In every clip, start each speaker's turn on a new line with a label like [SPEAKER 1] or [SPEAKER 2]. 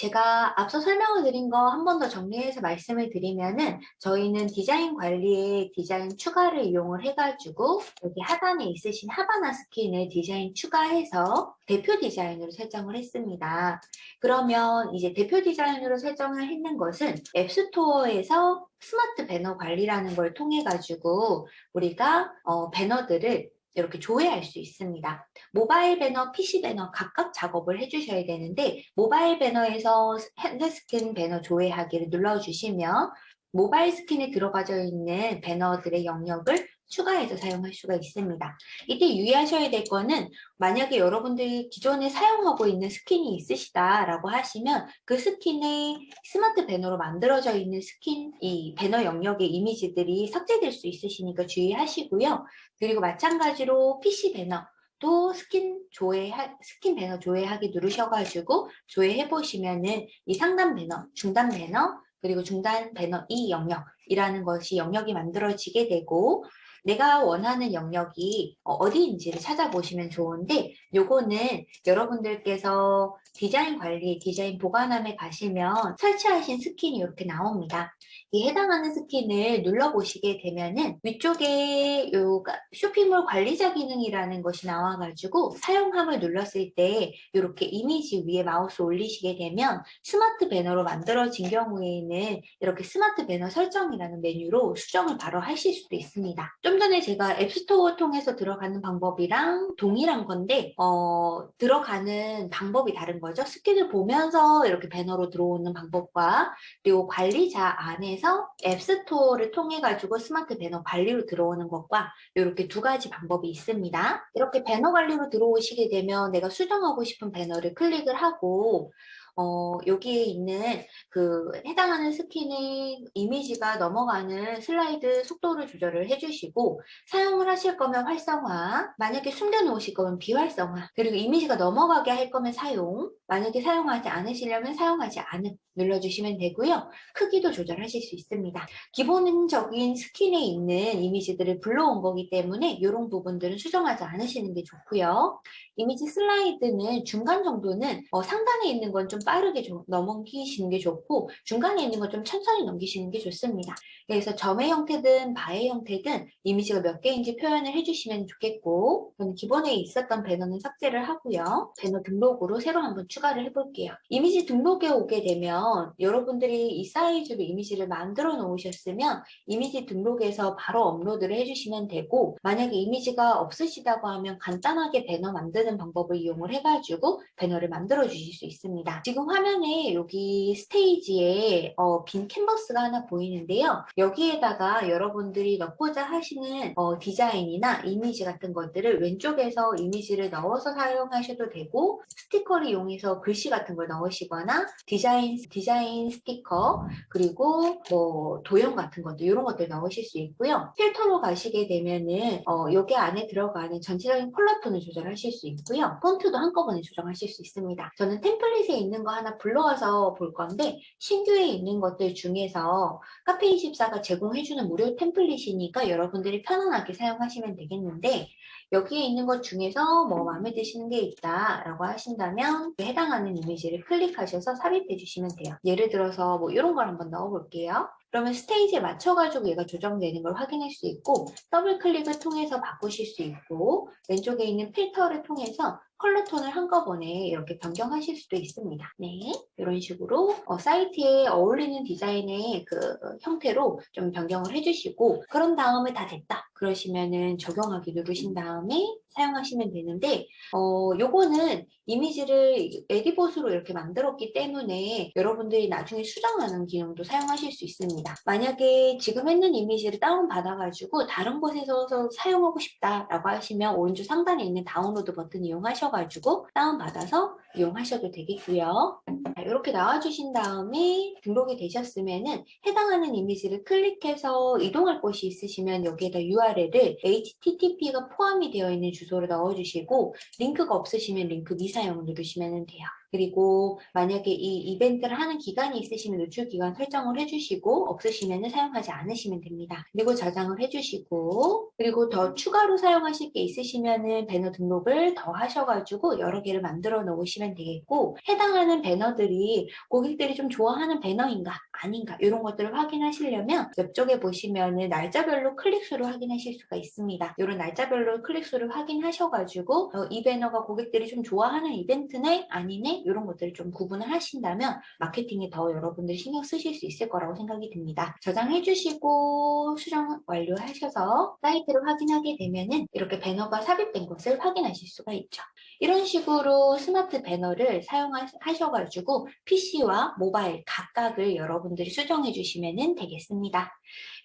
[SPEAKER 1] 제가 앞서 설명을 드린 거 한 번 더 정리해서 말씀을 드리면은 저희는 디자인 관리에 디자인 추가를 이용을 해가지고 여기 하단에 있으신 하바나 스킨을 디자인 추가해서 대표 디자인으로 설정을 했습니다. 그러면 이제 대표 디자인으로 설정을 했는 것은 앱스토어에서 스마트 배너 관리라는 걸 통해 가지고 우리가 어, 배너들을 이렇게 조회할 수 있습니다. 모바일 배너, PC 배너 각각 작업을 해주셔야 되는데 모바일 배너에서 핸드스킨 배너 조회하기를 눌러주시면 모바일 스킨에 들어가져 있는 배너들의 영역을 추가해서 사용할 수가 있습니다. 이때 유의하셔야 될 거는 만약에 여러분들이 기존에 사용하고 있는 스킨이 있으시다라고 하시면 그 스킨에 스마트 배너로 만들어져 있는 스킨, 이 배너 영역의 이미지들이 삭제될 수 있으시니까 주의하시고요. 그리고 마찬가지로 PC 배너 또 스킨 조회 스킨 배너 조회하기 누르셔가지고 조회해 보시면은 이 상단 배너, 중단 배너 그리고 중단 배너 이 영역이라는 것이 영역이 만들어지게 되고 내가 원하는 영역이 어, 어디인지를 찾아보시면 좋은데 요거는 여러분들께서 디자인 관리, 디자인 보관함에 가시면 설치하신 스킨이 이렇게 나옵니다. 이 해당하는 스킨을 눌러보시게 되면은 위쪽에 요 쇼핑몰 관리자 기능이라는 것이 나와가지고 사용함을 눌렀을 때 이렇게 이미지 위에 마우스 올리시게 되면 스마트 배너로 만들어진 경우에는 이렇게 스마트 배너 설정이라는 메뉴로 수정을 바로 하실 수도 있습니다. 좀 전에 제가 앱스토어 통해서 들어가는 방법이랑 동일한 건데 어, 들어가는 방법이 다른 거죠. 스킨을 보면서 이렇게 배너로 들어오는 방법과 그리고 관리자 안에서 앱스토어를 통해 가지고 스마트 배너 관리로 들어오는 것과 이렇게 두 가지 방법이 있습니다. 이렇게 배너 관리로 들어오시게 되면 내가 수정하고 싶은 배너를 클릭을 하고 어, 여기에 있는 그 해당하는 스킨의 이미지가 넘어가는 슬라이드 속도를 조절을 해주시고 사용을 하실 거면 활성화, 만약에 숨겨놓으실 거면 비활성화, 그리고 이미지가 넘어가게 할 거면 사용, 만약에 사용하지 않으시려면 사용하지 않음 눌러주시면 되고요. 크기도 조절하실 수 있습니다. 기본적인 스킨에 있는 이미지들을 불러온 거기 때문에 이런 부분들은 수정하지 않으시는 게 좋고요. 이미지 슬라이드는 중간 정도는 어, 상단에 있는 건 좀 빠르게 좀 넘기시는 게 좋고 중간에 있는 건 좀 천천히 넘기시는 게 좋습니다. 그래서 점의 형태든 바의 형태든 이미지가 몇 개인지 표현을 해주시면 좋겠고 저는 기본에 있었던 배너는 삭제를 하고요. 배너 등록으로 새로 한번 추가를 해볼게요. 이미지 등록에 오게 되면 여러분들이 이 사이즈로 이미지를 만들어 놓으셨으면 이미지 등록에서 바로 업로드를 해주시면 되고 만약에 이미지가 없으시다고 하면 간단하게 배너 만드는 방법을 이용을 해가지고 배너를 만들어 주실 수 있습니다. 지금 화면에 여기 스테이지에 어, 빈 캔버스가 하나 보이는데요. 여기에다가 여러분들이 넣고자 하시는 어, 디자인이나 이미지 같은 것들을 왼쪽에서 이미지를 넣어서 사용하셔도 되고 스티커를 이용해서 글씨 같은 걸 넣으시거나 디자인 디자인 스티커 그리고 뭐 도형 같은 것도 이런 것들 넣으실 수 있고요. 필터로 가시게 되면은 어, 여기 안에 들어가는 전체적인 컬러 톤을 조절하실 수 있고요. 폰트도 한꺼번에 조정하실 수 있습니다. 저는 템플릿에 있는 거 하나 불러와서 볼 건데 신규에 있는 것들 중에서 카페24가 제공해주는 무료 템플릿이니까 여러분들이 편안하게 사용하시면 되겠는데 여기에 있는 것 중에서 뭐 마음에 드시는 게 있다 라고 하신다면 해당하는 이미지를 클릭하셔서 삽입해 주시면 돼요. 예를 들어서 뭐 이런 걸 한번 넣어 볼게요. 그러면 스테이지에 맞춰가지고 얘가 조정되는 걸 확인할 수 있고 더블 클릭을 통해서 바꾸실 수 있고 왼쪽에 있는 필터를 통해서 컬러 톤을 한꺼번에 이렇게 변경하실 수도 있습니다. 네, 이런 식으로 어, 사이트에 어울리는 디자인의 그 형태로 좀 변경을 해주시고 그런 다음에 다 됐다. 그러시면은 적용하기 누르신 다음에 사용하시면 되는데 어 요거는 이미지를 에디봇으로 이렇게 만들었기 때문에 여러분들이 나중에 수정하는 기능도 사용하실 수 있습니다. 만약에 지금 했는 이미지를 다운받아 가지고 다른 곳에서 사용하고 싶다 라고 하시면 오른쪽 상단에 있는 다운로드 버튼 이용하셔 가지고 다운받아서 이용하셔도 되겠고요. 자, 이렇게 나와주신 다음에 등록이 되셨으면 해당하는 이미지를 클릭해서 이동할 곳이 있으시면 여기에다 URL을 HTTP가 포함이 되어 있는 주소를 넣어주시고 링크가 없으시면 링크 미사용 누르시면 돼요. 그리고 만약에 이 이벤트를 하는 기간이 있으시면 노출 기간 설정을 해주시고 없으시면 사용하지 않으시면 됩니다. 그리고 저장을 해주시고 그리고 더 추가로 사용하실 게 있으시면은 배너 등록을 더 하셔가지고 여러 개를 만들어 놓으시면 되겠고 해당하는 배너들이 고객들이 좀 좋아하는 배너인가 아닌가 이런 것들을 확인하시려면 옆쪽에 보시면은 날짜별로 클릭수를 확인하실 수가 있습니다. 이런 날짜별로 클릭수를 확인하셔가지고 어, 이 배너가 고객들이 좀 좋아하는 이벤트네 아니네 이런 것들을 좀 구분을 하신다면 마케팅에 더 여러분들이 신경 쓰실 수 있을 거라고 생각이 듭니다. 저장해 주시고 수정 완료하셔서 사이트를 확인하게 되면은 이렇게 배너가 삽입된 것을 확인하실 수가 있죠. 이런 식으로 스마트 배너를 사용하셔가지고 PC와 모바일 각각을 여러분 들이 수정해 주시면 되겠습니다.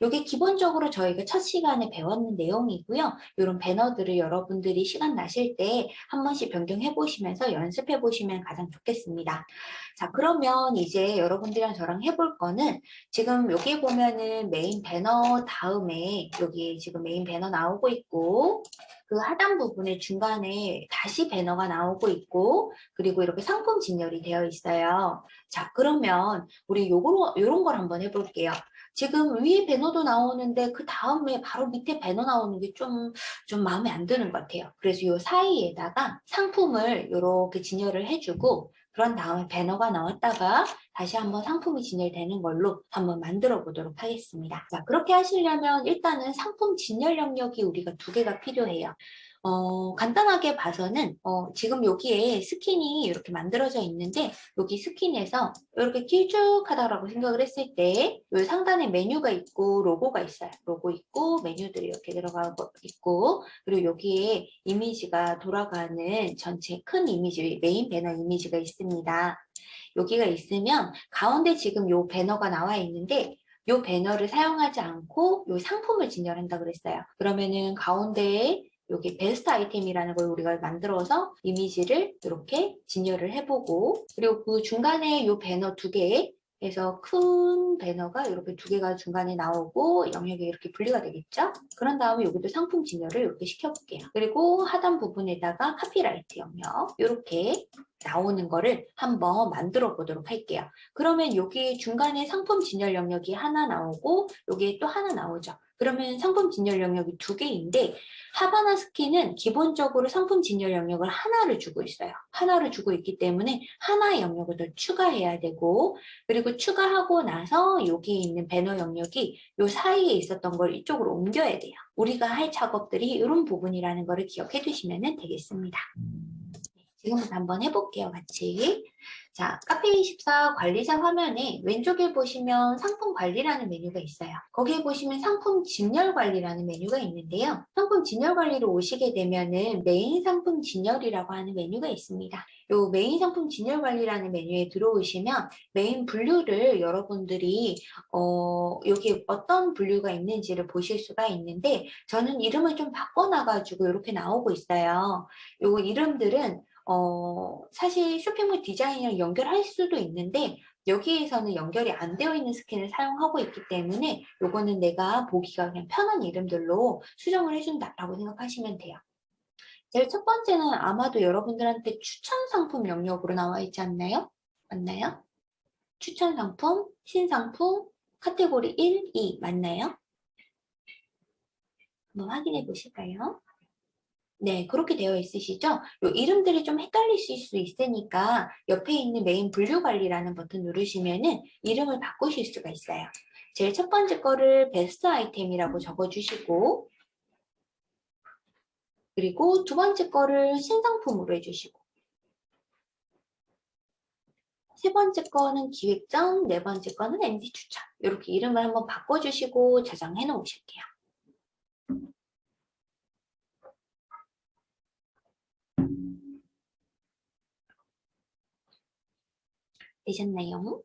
[SPEAKER 1] 이게 기본적으로 저희가 첫 시간에 배웠는 내용이고요. 이런 배너들을 여러분들이 시간 나실 때 한 번씩 변경해 보시면서 연습해 보시면 가장 좋겠습니다. 자 그러면 이제 여러분들이랑 저랑 해볼 거는 지금 여기 보면은 메인 배너 다음에 여기 지금 메인 배너 나오고 있고 그 하단 부분에 중간에 다시 배너가 나오고 있고 그리고 이렇게 상품 진열이 되어 있어요. 자 그러면 우리 요거 요런 걸 한번 해볼게요. 지금 위에 배너도 나오는데 그 다음에 바로 밑에 배너 나오는 게 좀좀 마음에 안 드는 것 같아요. 그래서 요 사이에다가 상품을 이렇게 진열을 해주고 그런 다음에 배너가 나왔다가 다시 한번 상품이 진열되는 걸로 한번 만들어 보도록 하겠습니다. 자, 그렇게 하시려면 일단은 상품 진열 영역이 우리가 두 개가 필요해요. 어, 간단하게 봐서는 어, 지금 여기에 스킨이 이렇게 만들어져 있는데 여기 스킨에서 이렇게 길쭉하다라고 생각을 했을 때 이 상단에 메뉴가 있고 로고가 있어요. 로고 있고 메뉴들이 이렇게 들어가고 있고 그리고 여기에 이미지가 돌아가는 전체 큰 이미지 메인 배너 이미지가 있습니다. 여기가 있으면 가운데 지금 요 배너가 나와 있는데 요 배너를 사용하지 않고 요 상품을 진열한다 그랬어요. 그러면은 가운데에 여기 베스트 아이템이라는 걸 우리가 만들어서 이미지를 이렇게 진열을 해보고 그리고 그 중간에 이 배너 두 개에 그래서 큰 배너가 이렇게 두 개가 중간에 나오고 영역이 이렇게 분리가 되겠죠? 그런 다음에 여기도 상품 진열을 이렇게 시켜볼게요. 그리고 하단 부분에다가 카피라이트 영역 이렇게 나오는 거를 한번 만들어 보도록 할게요. 그러면 여기 중간에 상품 진열 영역이 하나 나오고 여기에 또 하나 나오죠. 그러면 상품 진열 영역이 두 개인데 하바나 스키는 기본적으로 상품 진열 영역을 하나를 주고 있어요. 하나를 주고 있기 때문에 하나의 영역을 더 추가해야 되고 그리고 추가하고 나서 여기 있는 배너 영역이 요 사이에 있었던 걸 이쪽으로 옮겨야 돼요. 우리가 할 작업들이 이런 부분이라는 것을 기억해 두시면 되겠습니다. 지금부터 한번 해볼게요, 같이. 자, 카페24 관리자 화면에 왼쪽에 보시면 상품 관리라는 메뉴가 있어요. 거기에 보시면 상품 진열 관리라는 메뉴가 있는데요. 상품 진열 관리로 오시게 되면은 메인 상품 진열이라고 하는 메뉴가 있습니다. 요 메인 상품 진열 관리라는 메뉴에 들어오시면 메인 분류를 여러분들이 어, 여기 어떤 분류가 있는지를 보실 수가 있는데 저는 이름을 좀 바꿔놔가지고 이렇게 나오고 있어요. 요 이름들은 어, 사실 쇼핑몰 디자인이랑 연결할 수도 있는데 여기에서는 연결이 안 되어 있는 스킨을 사용하고 있기 때문에 요거는 내가 보기가 그냥 편한 이름들로 수정을 해준다라고 생각하시면 돼요. 제일 첫 번째는 아마도 여러분들한테 추천 상품 영역으로 나와 있지 않나요? 맞나요? 추천 상품, 신상품, 카테고리 1, 2 맞나요? 한번 확인해 보실까요? 네, 그렇게 되어 있으시죠? 요 이름들이 좀 헷갈리실 수 있으니까 옆에 있는 메인 분류 관리라는 버튼 누르시면은 이름을 바꾸실 수가 있어요. 제일 첫 번째 거를 베스트 아이템이라고 적어주시고 그리고 두 번째 거를 신상품으로 해주시고 세 번째 거는 기획전, 네 번째 거는 MD 추천 이렇게 이름을 한번 바꿔주시고 저장해 놓으실게요. 되셨나요?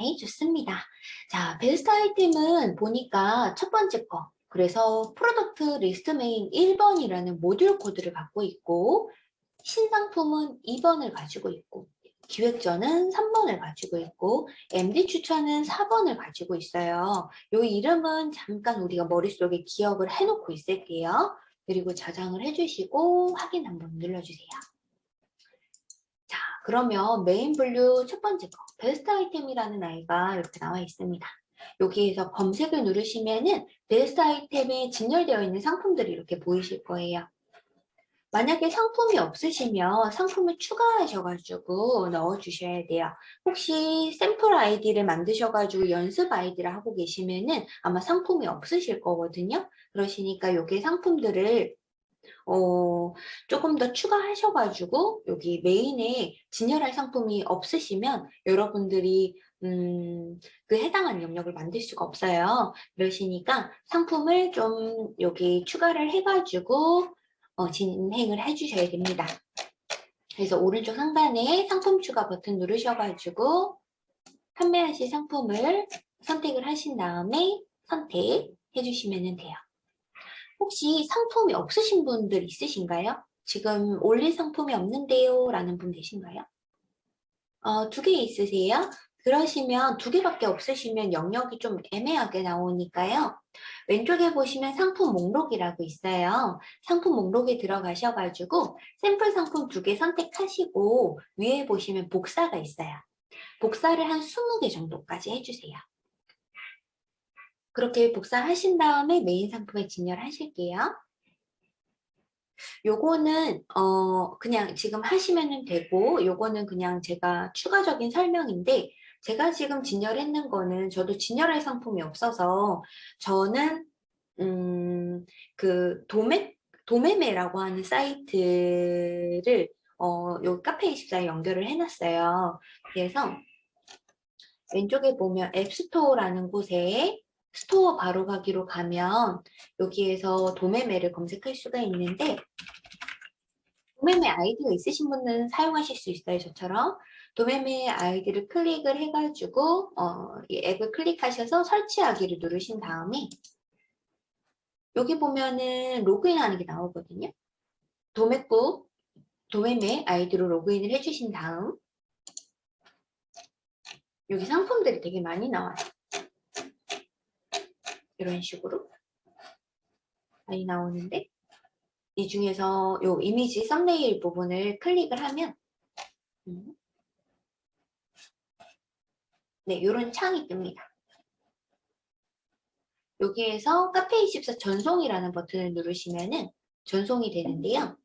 [SPEAKER 1] 네, 좋습니다. 자, 베스트 아이템은 보니까 첫 번째 거. 그래서 product list main 1번이라는 모듈 코드를 갖고 있고 신상품은 2번을 가지고 있고 기획전은 3번을 가지고 있고 MD 추천은 4번을 가지고 있어요. 이 이름은 잠깐 우리가 머릿속에 기억을 해놓고 있을게요. 그리고 저장을 해주시고 확인 한번 눌러주세요. 자, 그러면 메인 분류 첫 번째 거, 베스트 아이템이라는 아이가 이렇게 나와 있습니다. 여기에서 검색을 누르시면은 베스트 아이템에 진열되어 있는 상품들이 이렇게 보이실 거예요. 만약에 상품이 없으시면 상품을 추가하셔가지고 넣어주셔야 돼요. 혹시 샘플 아이디를 만드셔가지고 연습 아이디를 하고 계시면은 아마 상품이 없으실 거거든요. 그러시니까 여기 상품들을 어, 조금 더 추가하셔가지고 여기 메인에 진열할 상품이 없으시면 여러분들이 음, 그 해당한 영역을 만들 수가 없어요. 그러시니까 상품을 좀 여기 추가를 해가지고 어, 진행을 해주셔야 됩니다. 그래서 오른쪽 상단에 상품 추가 버튼 누르셔가지고 판매하실 상품을 선택을 하신 다음에 선택해 주시면 돼요. 혹시 상품이 없으신 분들 있으신가요? 지금 올릴 상품이 없는데요 라는 분 계신가요? 어, 두 개 있으세요? 그러시면 두 개밖에 없으시면 영역이 좀 애매하게 나오니까요. 왼쪽에 보시면 상품 목록이라고 있어요. 상품 목록에 들어가셔가지고 샘플 상품 두 개 선택하시고 위에 보시면 복사가 있어요. 복사를 한 20개 정도까지 해주세요. 그렇게 복사하신 다음에 메인 상품에 진열하실게요. 요거는 어 그냥 지금 하시면 되고 요거는 그냥 제가 추가적인 설명인데 제가 지금 진열했는 거는 저도 진열할 상품이 없어서 저는 음, 그 도매 도매매라고 하는 사이트를 어, 요 카페24에 연결을 해놨어요. 그래서 왼쪽에 보면 앱스토어라는 곳에 스토어 바로 가기로 가면 여기에서 도매매를 검색할 수가 있는데 도매매 아이디가 있으신 분은 사용하실 수 있어요. 저처럼 도매매 아이디를 클릭을 해가지고 어, 이 앱을 클릭하셔서 설치하기를 누르신 다음에 여기 보면은 로그인하는 게 나오거든요. 도매국 도매매 아이디로 로그인을 해주신 다음 여기 상품들이 되게 많이 나와요. 이런 식으로 많이 나오는데 이 중에서 요 이미지 썸네일 부분을 클릭을 하면 음, 네, 이런 창이 뜹니다. 여기에서 카페24 전송이라는 버튼을 누르시면은 전송이 되는데요.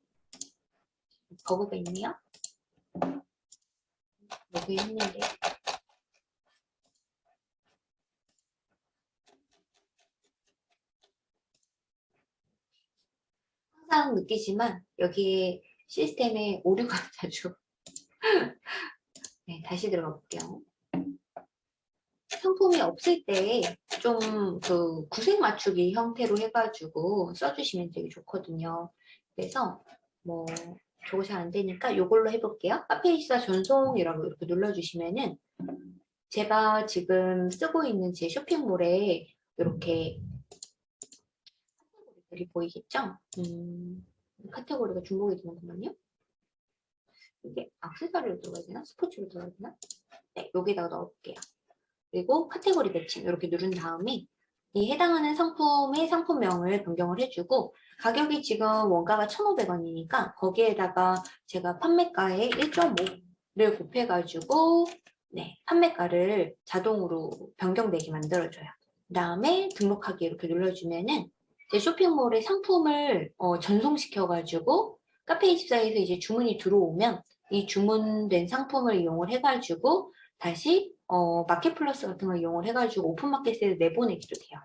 [SPEAKER 1] 버그가 있네요. 로그인 했는데 항상 느끼지만 여기에 시스템에 오류가 자주 네, 다시 들어가 볼게요. 상품이 없을 때 좀 그 구색 맞추기 형태로 해가지고 써주시면 되게 좋거든요. 그래서 뭐 저거 잘 안 되니까 이걸로 해볼게요. 카페이사 전송이라고 이렇게 눌러주시면은 제가 지금 쓰고 있는 제 쇼핑몰에 이렇게 카테고리들이 보이겠죠? 음, 카테고리가 중복이 되는구만요. 이게 악세사리로 들어가야 되나? 스포츠로 들어가야 되나? 네, 여기다가 넣어볼게요. 그리고 카테고리 매칭 이렇게 누른 다음에 이 해당하는 상품의 상품명을 변경을 해주고 가격이 지금 원가가 1,500원이니까 거기에다가 제가 판매가의 1.5를 곱해가지고 네, 판매가를 자동으로 변경되게 만들어줘요. 그 다음에 등록하기 이렇게 눌러주면은 제 쇼핑몰에 상품을 어, 전송시켜가지고 카페24에서 이제 주문이 들어오면 이 주문된 상품을 이용을 해가지고 다시 어, 마켓플러스 같은 걸 이용을 해가지고 오픈마켓에 내보내기도 돼요.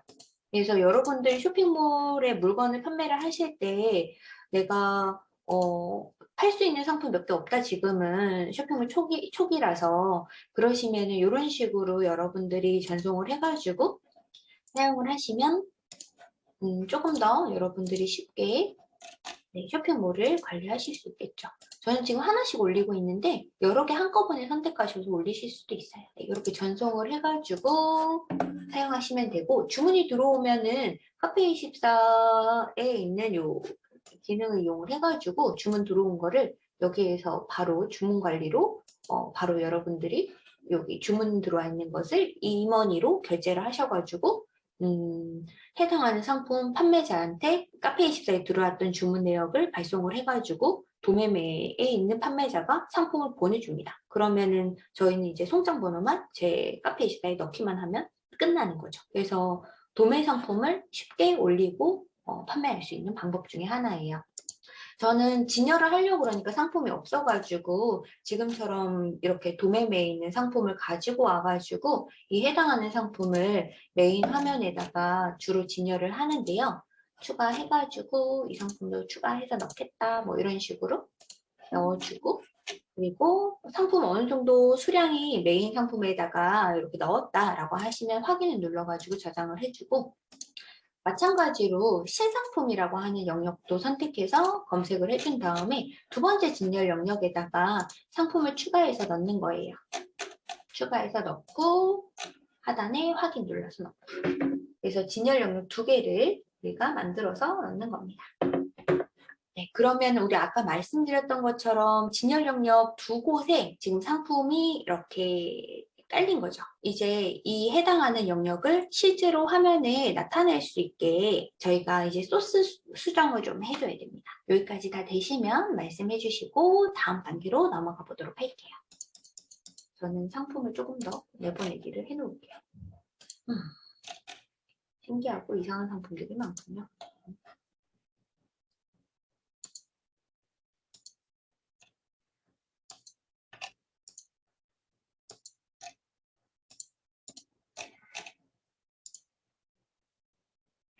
[SPEAKER 1] 그래서 여러분들이 쇼핑몰에 물건을 판매를 하실 때 내가 어, 팔 수 있는 상품 몇 개 없다 지금은 쇼핑몰 초기, 초기라서 그러시면 이런 식으로 여러분들이 전송을 해가지고 사용을 하시면 음, 조금 더 여러분들이 쉽게 네, 쇼핑몰을 관리하실 수 있겠죠. 저는 지금 하나씩 올리고 있는데 여러 개 한꺼번에 선택하셔서 올리실 수도 있어요. 네, 이렇게 전송을 해가지고 사용하시면 되고 주문이 들어오면은 카페24에 있는 요 기능을 이용을 해가지고 주문 들어온 거를 여기에서 바로 주문 관리로 어, 바로 여러분들이 여기 주문 들어와 있는 것을 이머니로 결제를 하셔가지고 음, 해당하는 상품 판매자한테 카페24에 들어왔던 주문 내역을 발송을 해가지고 도매매에 있는 판매자가 상품을 보내줍니다. 그러면은 저희는 이제 송장 번호만 제 카페24에 넣기만 하면 끝나는 거죠. 그래서 도매 상품을 쉽게 올리고 어, 판매할 수 있는 방법 중에 하나예요. 저는 진열을 하려고 그러니까 상품이 없어가지고 지금처럼 이렇게 도매매에 있는 상품을 가지고 와가지고 이 해당하는 상품을 메인 화면에다가 주로 진열을 하는데요. 추가해가지고 이 상품도 추가해서 넣겠다 뭐 이런 식으로 넣어주고 그리고 상품 어느 정도 수량이 메인 상품에다가 이렇게 넣었다라고 하시면 확인을 눌러가지고 저장을 해주고 마찬가지로 신상품이라고 하는 영역도 선택해서 검색을 해준 다음에 두 번째 진열 영역에다가 상품을 추가해서 넣는 거예요. 추가해서 넣고 하단에 확인 눌러서 넣고 그래서 진열 영역 두 개를 우리가 만들어서 넣는 겁니다. 네, 그러면 우리 아까 말씀드렸던 것처럼 진열 영역 두 곳에 지금 상품이 이렇게 깔린 거죠. 이제 이 해당하는 영역을 실제로 화면에 나타낼 수 있게 저희가 이제 소스 수정을 좀 해줘야 됩니다. 여기까지 다 되시면 말씀해 주시고 다음 단계로 넘어가 보도록 할게요. 저는 상품을 조금 더 내보내기를 해놓을게요. 음, 신기하고 이상한 상품들이 많군요.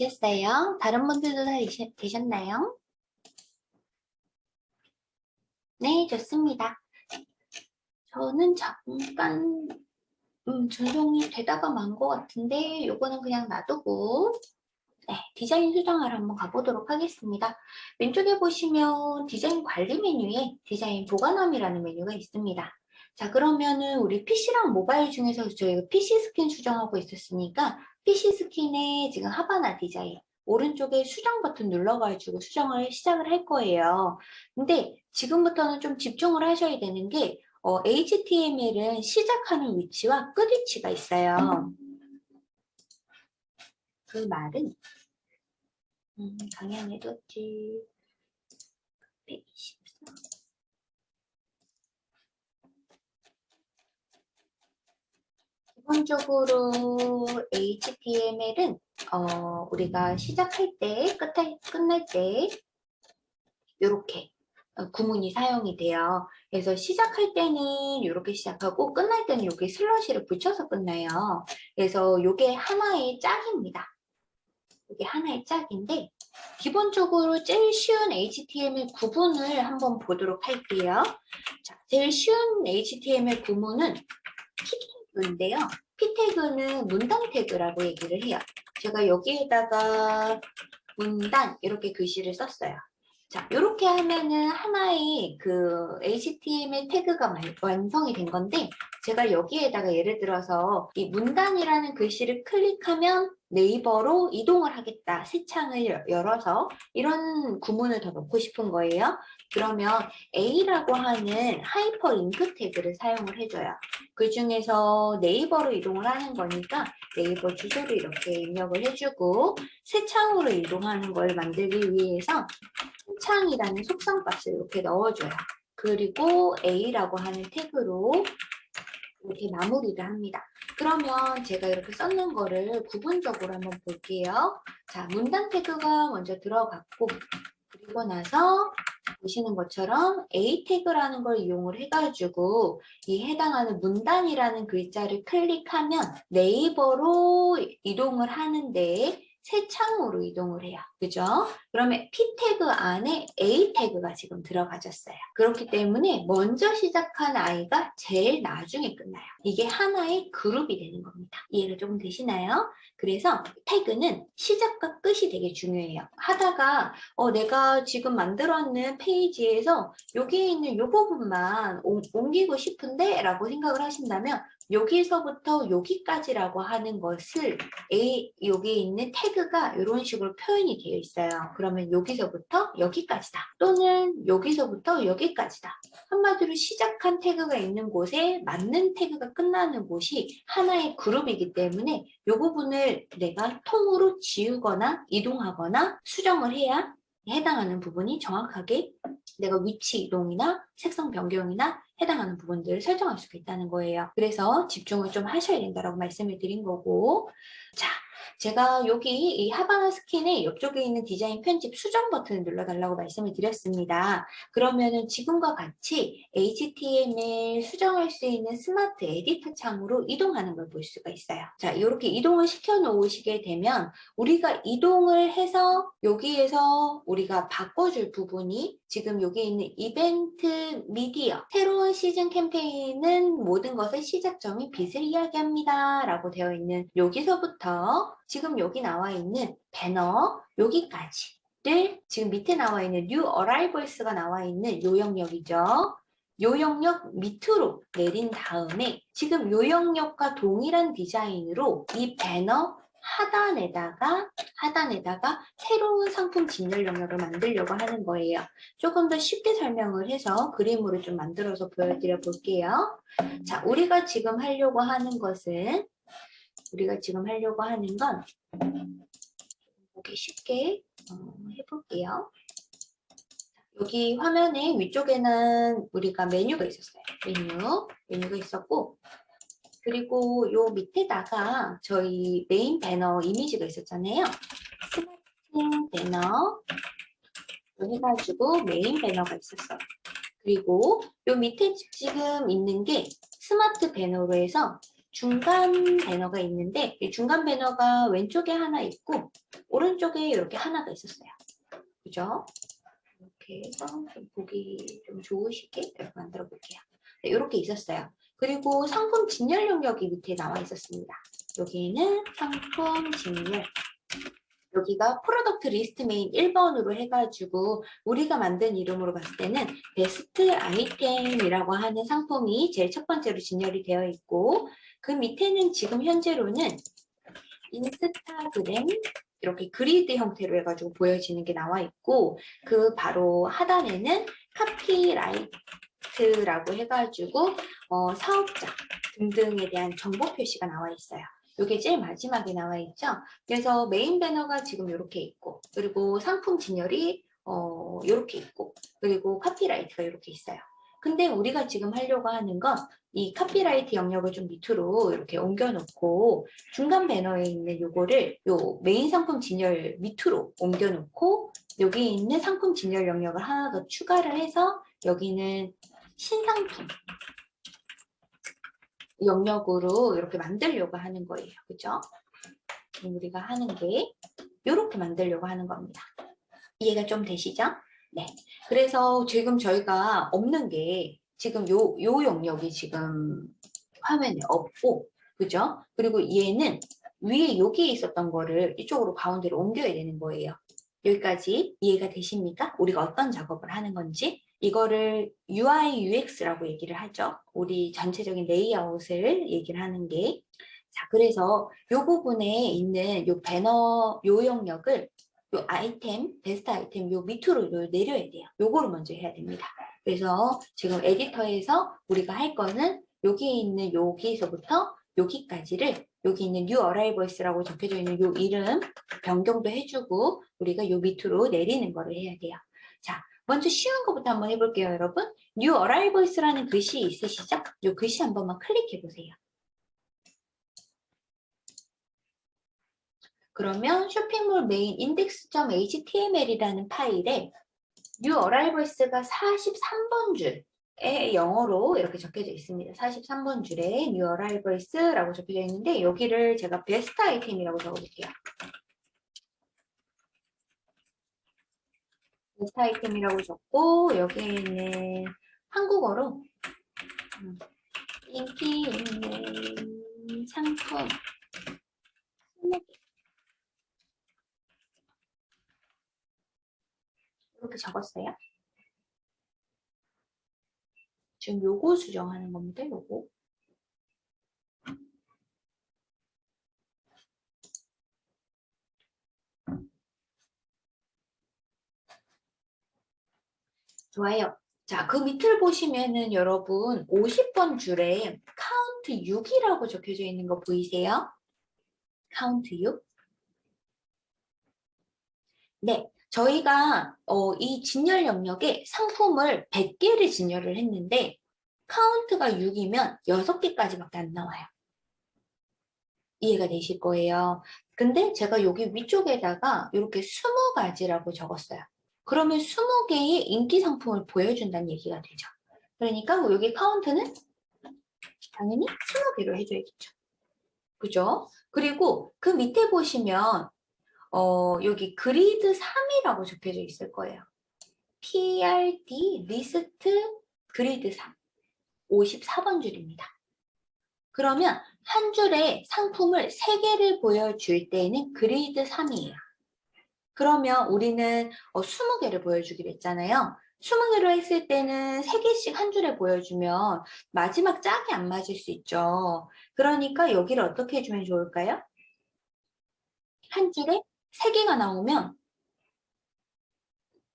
[SPEAKER 1] 되셨어요? 다른 분들도 다 되셨나요? 네, 좋습니다. 저는 잠깐 음, 전송이 되다가 만 것 같은데 요거는 그냥 놔두고 네, 디자인 수정하러 한번 가보도록 하겠습니다. 왼쪽에 보시면 디자인 관리 메뉴에 디자인 보관함이라는 메뉴가 있습니다. 자 그러면은 우리 PC랑 모바일 중에서 저희가 PC 스킨 수정하고 있었으니까 PC 스킨의 지금 하바나 디자인 오른쪽에 수정 버튼 눌러가지고 수정을 시작을 할 거예요. 근데 지금부터는 좀 집중을 하셔야 되는 게 어, HTML은 시작하는 위치와 끝 위치가 있어요. 그 말은 음, 강연에 뒀지 124 기본적으로 HTML은 어, 우리가 시작할 때, 끝할, 끝날 때 이렇게 어, 구문이 사용이 돼요. 그래서 시작할 때는 이렇게 시작하고 끝날 때는 이렇게 슬러시를 붙여서 끝나요. 그래서 이게 하나의 짝입니다. 이게 하나의 짝인데 기본적으로 제일 쉬운 HTML 구분을 한번 보도록 할게요. 자, 제일 쉬운 HTML 구문은 인데요. P 태그는 문단 태그라고 얘기를 해요. 제가 여기에다가 문단 이렇게 글씨를 썼어요. 자, 이렇게 하면은 하나의 그 HTML 태그가 완성이 된 건데 제가 여기에다가 예를 들어서 이 문단이라는 글씨를 클릭하면 네이버로 이동을 하겠다. 새 창을 열어서 이런 구문을 더 넣고 싶은 거예요. 그러면 A라고 하는 하이퍼링크 태그를 사용을 해줘요. 그 중에서 네이버로 이동을 하는 거니까 네이버 주소를 이렇게 입력을 해주고 새 창으로 이동하는 걸 만들기 위해서 창이라는 속성 값을 이렇게 넣어줘요. 그리고 A라고 하는 태그로 이렇게 마무리를 합니다. 그러면 제가 이렇게 썼는 거를 구분적으로 한번 볼게요. 자, 문단 태그가 먼저 들어갔고 그리고 나서 보시는 것처럼 A 태그라는 걸 이용을 해가지고 이 해당하는 문단이라는 글자를 클릭하면 네이버로 이동을 하는데 새 창으로 이동을 해요. 그죠? 그러면 P 태그 안에 A 태그가 지금 들어가졌어요. 그렇기 때문에 먼저 시작한 아이가 제일 나중에 끝나요. 이게 하나의 그룹이 되는 겁니다. 이해가 조금 되시나요? 그래서 태그는 시작과 끝이 되게 중요해요. 하다가 어, 내가 지금 만들었는 페이지에서 여기에 있는 이 부분만 옮- 옮기고 싶은데 라고 생각을 하신다면 여기서부터 여기까지라고 하는 것을 A, 여기에 있는 태그가 이런 식으로 표현이 되어 있어요. 그러면 여기서부터 여기까지다. 또는 여기서부터 여기까지다. 한마디로 시작한 태그가 있는 곳에 맞는 태그가 끝나는 곳이 하나의 그룹이기 때문에 이 부분을 내가 통으로 지우거나 이동하거나 수정을 해야 해당하는 부분이 정확하게 내가 위치 이동이나 색상 변경이나 해당하는 부분들을 설정할 수가 있다는 거예요. 그래서 집중을 좀 하셔야 된다고 말씀을 드린 거고 자, 제가 여기 이 하바나 스킨의 옆쪽에 있는 디자인 편집 수정 버튼을 눌러달라고 말씀을 드렸습니다. 그러면은 지금과 같이 HTML 수정할 수 있는 스마트 에디터 창으로 이동하는 걸 볼 수가 있어요. 자, 이렇게 이동을 시켜 놓으시게 되면 우리가 이동을 해서 여기에서 우리가 바꿔줄 부분이 지금 여기 있는 이벤트 미디어 새로운 시즌 캠페인은 모든 것의 시작점이 빛을 이야기합니다 라고 되어 있는 여기서부터 지금 여기 나와 있는 배너 여기까지를 지금 밑에 나와 있는 New Arrivals가 나와 있는 요 영역이죠. 요 영역 밑으로 내린 다음에 지금 요 영역과 동일한 디자인으로 이 배너 하단에다가 하단에다가 새로운 상품 진열 영역을 만들려고 하는 거예요. 조금 더 쉽게 설명을 해서 그림으로 좀 만들어서 보여드려 볼게요. 자, 우리가 지금 하려고 하는 것은 우리가 지금 하려고 하는 건 보기 쉽게 어, 해볼게요. 여기 화면에 위쪽에는 우리가 메뉴가 있었어요. 메뉴, 메뉴가 있었고 그리고 요 밑에다가 저희 메인 배너 이미지가 있었잖아요. 스마트 배너 해가지고 메인 배너가 있었어요. 그리고 요 밑에 지금 있는 게 스마트 배너로 해서 중간 배너가 있는데 이 중간 배너가 왼쪽에 하나 있고 오른쪽에 이렇게 하나가 있었어요. 그죠? 이렇게 해서 좀 보기 좀 좋으시게 이렇게 만들어 볼게요. 네, 이렇게 있었어요. 그리고 상품 진열 영역이 밑에 나와 있었습니다. 여기는 상품 진열. 여기가 product list main 1번으로 해가지고 우리가 만든 이름으로 봤을 때는 베스트 아이템이라고 하는 상품이 제일 첫 번째로 진열이 되어 있고 그 밑에는 지금 현재로는 인스타그램 이렇게 그리드 형태로 해가지고 보여지는 게 나와 있고 그 바로 하단에는 copyright라고 해가지고 어, 사업자 등등에 대한 정보 표시가 나와 있어요. 이게 제일 마지막에 나와 있죠. 그래서 메인 배너가 지금 이렇게 있고 그리고 상품 진열이 어, 이렇게 있고 그리고 copyright가 이렇게 있어요. 근데 우리가 지금 하려고 하는 건 이 copyright 영역을 좀 밑으로 이렇게 옮겨놓고 중간 배너에 있는 요거를 요 메인 상품 진열 밑으로 옮겨놓고 여기 있는 상품 진열 영역을 하나 더 추가를 해서 여기는 신상품 영역으로 이렇게 만들려고 하는 거예요. 그죠? 우리가 하는 게 이렇게 만들려고 하는 겁니다. 이해가 좀 되시죠? 네. 그래서 지금 저희가 없는 게 지금 요, 요 영역이 지금 화면에 없고, 그죠? 그리고 얘는 위에 여기에 있었던 거를 이쪽으로 가운데로 옮겨야 되는 거예요. 여기까지 이해가 되십니까? 우리가 어떤 작업을 하는 건지 이거를 UI, UX라고 얘기를 하죠. 우리 전체적인 레이아웃을 얘기를 하는 게. 자, 그래서 이 부분에 있는 이 배너, 요 영역을 요 아이템, 베스트 아이템 요 밑으로 요 내려야 돼요. 요거를 먼저 해야 됩니다. 그래서 지금 에디터에서 우리가 할 거는 여기에 있는 여기에서부터 여기까지를 여기 있는 New Arrivals라고 적혀져 있는 요 이름 변경도 해주고 우리가 요 밑으로 내리는 거를 해야 돼요. 자, 먼저 쉬운 것부터 한번 해볼게요, 여러분. New Arrivals라는 글씨 있으시죠? 요 글씨 한 번만 클릭해 보세요. 그러면 쇼핑몰 메인 index.html이라는 파일에 new arrivals가 43번 줄에 영어로 이렇게 적혀져 있습니다. 43번 줄에 new arrivals라고 적혀져 있는데 여기를 제가 베스트 아이템이라고 적어볼게요. 베스트 아이템이라고 적고 여기에는 한국어로 음, 인기 있는 상품 이렇게 적었어요. 지금 요거 수정하는 겁니다. 요거. 좋아요. 자, 그 밑을 보시면은 여러분 50번 줄에 카운트 6이라고 적혀져 있는 거 보이세요? 카운트 6. 네, 저희가 어, 이 진열 영역에 상품을 100개를 진열을 했는데 카운트가 6이면 6개까지밖에 안 나와요. 이해가 되실 거예요. 근데 제가 여기 위쪽에다가 이렇게 20가지라고 적었어요. 그러면 20개의 인기 상품을 보여준다는 얘기가 되죠. 그러니까 여기 카운트는 당연히 20개로 해줘야겠죠. 그죠? 그리고 그 밑에 보시면 어, 여기 그리드 3이라고 적혀져 있을 거예요. PRD list grid 3 54번 줄입니다. 그러면 한 줄에 상품을 3개를 보여줄 때는 그리드 3이에요. 그러면 우리는 어, 20개를 보여주기로 했잖아요. 20개로 했을 때는 3개씩 한 줄에 보여주면 마지막 짝이 안 맞을 수 있죠. 그러니까 여기를 어떻게 해주면 좋을까요? 한 줄에 3개가 나오면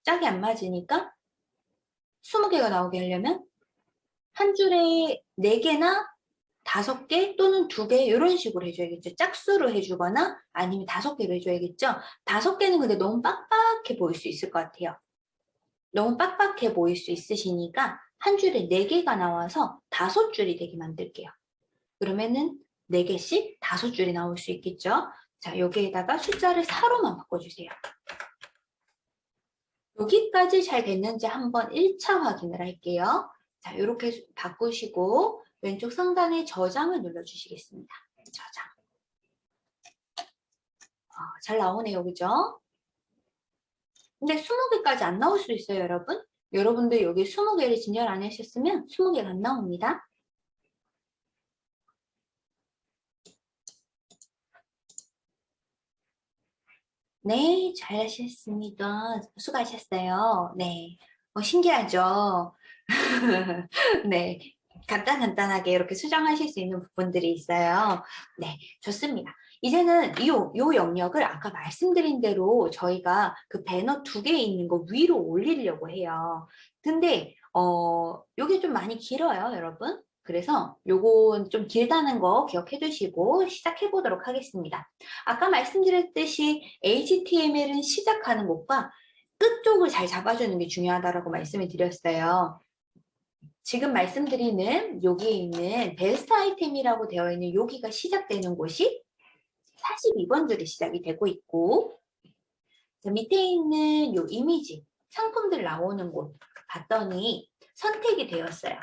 [SPEAKER 1] 짝이 안 맞으니까 20개가 나오게 하려면 한 줄에 4개나 5개 또는 2개 이런 식으로 해줘야겠죠. 짝수로 해주거나 아니면 5개로 해줘야겠죠. 5개는 근데 너무 빡빡해 보일 수 있을 것 같아요. 너무 빡빡해 보일 수 있으시니까 한 줄에 4개가 나와서 5줄이 되게 만들게요. 그러면은 4개씩 5줄이 나올 수 있겠죠. 자, 여기에다가 숫자를 4로만 바꿔주세요. 여기까지 잘 됐는지 한번 1차 확인을 할게요. 자, 이렇게 바꾸시고 왼쪽 상단에 저장을 눌러주시겠습니다. 저장. 어, 잘 나오네요, 그죠? 근데 20개까지 안 나올 수 있어요, 여러분. 여러분들 여기 20개를 진열 안 하셨으면 20개가 안 나옵니다. 네, 잘하셨습니다. 수고하셨어요. 네, 어, 신기하죠? 네, 간단간단하게 이렇게 수정하실 수 있는 부분들이 있어요. 네, 좋습니다. 이제는 이, 요 영역을 아까 말씀드린 대로 저희가 그 배너 두 개 있는 거 위로 올리려고 해요. 근데 어, 요게 좀 많이 길어요, 여러분. 그래서 요건 좀 길다는 거 기억해 두시고 시작해 보도록 하겠습니다. 아까 말씀드렸듯이 HTML은 시작하는 곳과 끝 쪽을 잘 잡아주는 게 중요하다고 말씀을 드렸어요. 지금 말씀드리는 여기에 있는 베스트 아이템이라고 되어 있는 여기가 시작되는 곳이 42번 줄이 시작이 되고 있고 밑에 있는 요 이미지 상품들 나오는 곳 봤더니 선택이 되었어요.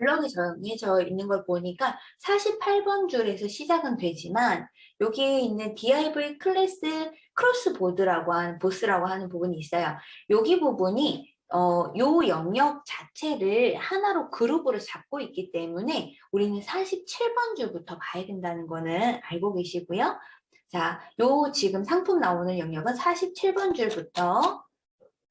[SPEAKER 1] 블럭이 정해져 있는 걸 보니까 48번 줄에서 시작은 되지만 여기에 있는 div class 크로스보드라고 하는 보스라고 하는 부분이 있어요. 여기 부분이 어, 요 영역 자체를 하나로 그룹으로 잡고 있기 때문에 우리는 47번 줄부터 봐야 된다는 거는 알고 계시고요. 자, 요 지금 상품 나오는 영역은 47번 줄부터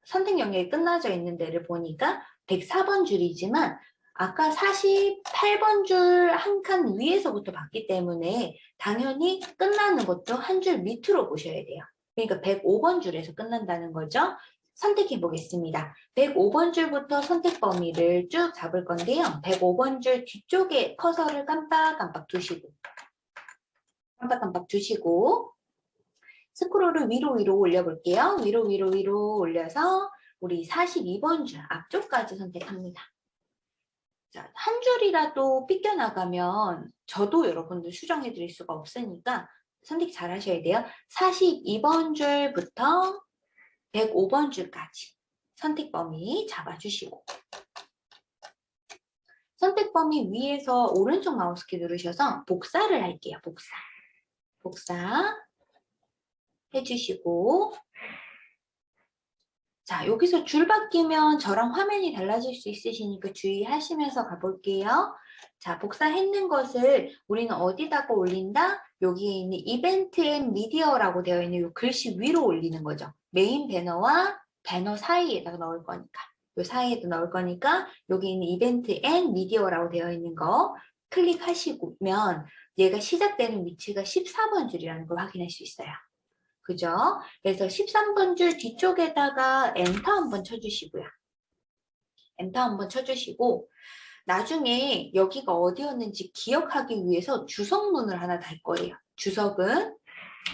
[SPEAKER 1] 선택 영역이 끝나져 있는 데를 보니까 104번 줄이지만 아까 48번 줄 한 칸 위에서부터 봤기 때문에 당연히 끝나는 것도 한 줄 밑으로 보셔야 돼요. 그러니까 105번 줄에서 끝난다는 거죠. 선택해 보겠습니다. 105번 줄부터 선택 범위를 쭉 잡을 건데요. 105번 줄 뒤쪽에 커서를 깜빡깜빡 두시고 깜빡깜빡 두시고 스크롤을 위로 위로 올려볼게요. 위로 위로 위로 올려서 우리 42번 줄 앞쪽까지 선택합니다. 자, 한 줄이라도 삐껴나가면 저도 여러분들 수정해 드릴 수가 없으니까 선택 잘 하셔야 돼요. 42번 줄부터 105번 줄까지 선택 범위 잡아주시고 선택 범위 위에서 오른쪽 마우스키 누르셔서 복사를 할게요. 복사. 복사 해주시고 자, 여기서 줄 바뀌면 저랑 화면이 달라질 수 있으시니까 주의하시면서 가볼게요. 자, 복사했는 것을 우리는 어디다가 올린다? 여기 있는 event and media라고 되어 있는 이 글씨 위로 올리는 거죠. 메인 배너와 배너 사이에다가 넣을 거니까. 이 사이에도 넣을 거니까 여기 있는 event and media라고 되어 있는 거 클릭하시면 얘가 시작되는 위치가 14번 줄이라는 걸 확인할 수 있어요. 그죠? 그래서 13번 줄 뒤쪽에다가 엔터 한번 쳐주시고요. 엔터 한번 쳐주시고 나중에 여기가 어디였는지 기억하기 위해서 주석문을 하나 달 거예요. 주석은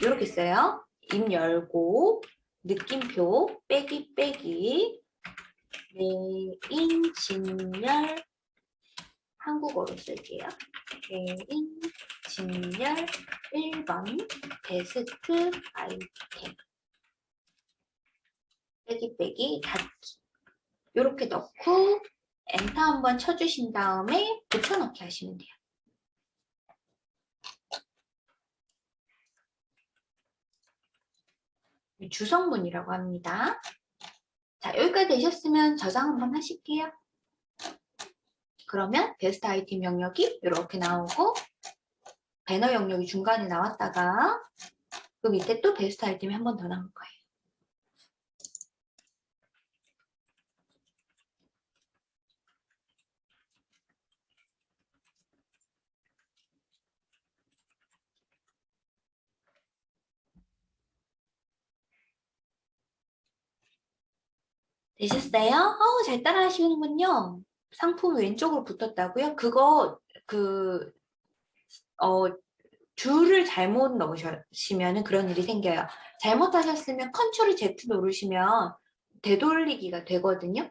[SPEAKER 1] 이렇게 써요. 입 열고 느낌표 빼기 빼기 메인 진열 한국어로 쓸게요. 메인 진열 1번 베스트 아이템 빼기 빼기 닫기 이렇게 넣고 엔터 한번 쳐주신 다음에 붙여넣기 하시면 돼요. 주성문이라고 합니다. 자, 여기까지 되셨으면 저장 한번 하실게요. 그러면 베스트 아이템 영역이 이렇게 나오고 배너 영역이 중간에 나왔다가 그 밑에 또 베스트 아이템이 한 번 더 나올 거예요. 되셨어요? 어우, 잘 따라 하시는군요. 상품 왼쪽으로 붙었다고요? 그거, 그, 어, 줄을 잘못 넣으시면 그런 일이 생겨요. 잘못하셨으면 control Z 누르시면 되돌리기가 되거든요.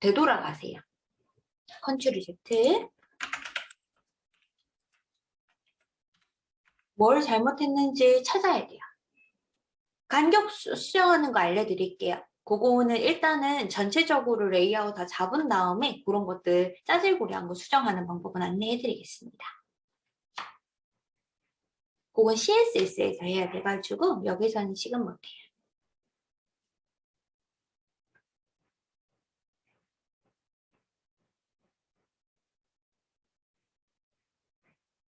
[SPEAKER 1] 되돌아가세요. control Z. 뭘 잘못했는지 찾아야 돼요. 간격 수정하는 거 알려드릴게요. 그거는 일단은 전체적으로 레이아웃 다 잡은 다음에 그런 것들 짜질구리한 거 수정하는 방법은 안내해 드리겠습니다. 그건 CSS에서 해야 돼가지고 여기서는 지금 못해요.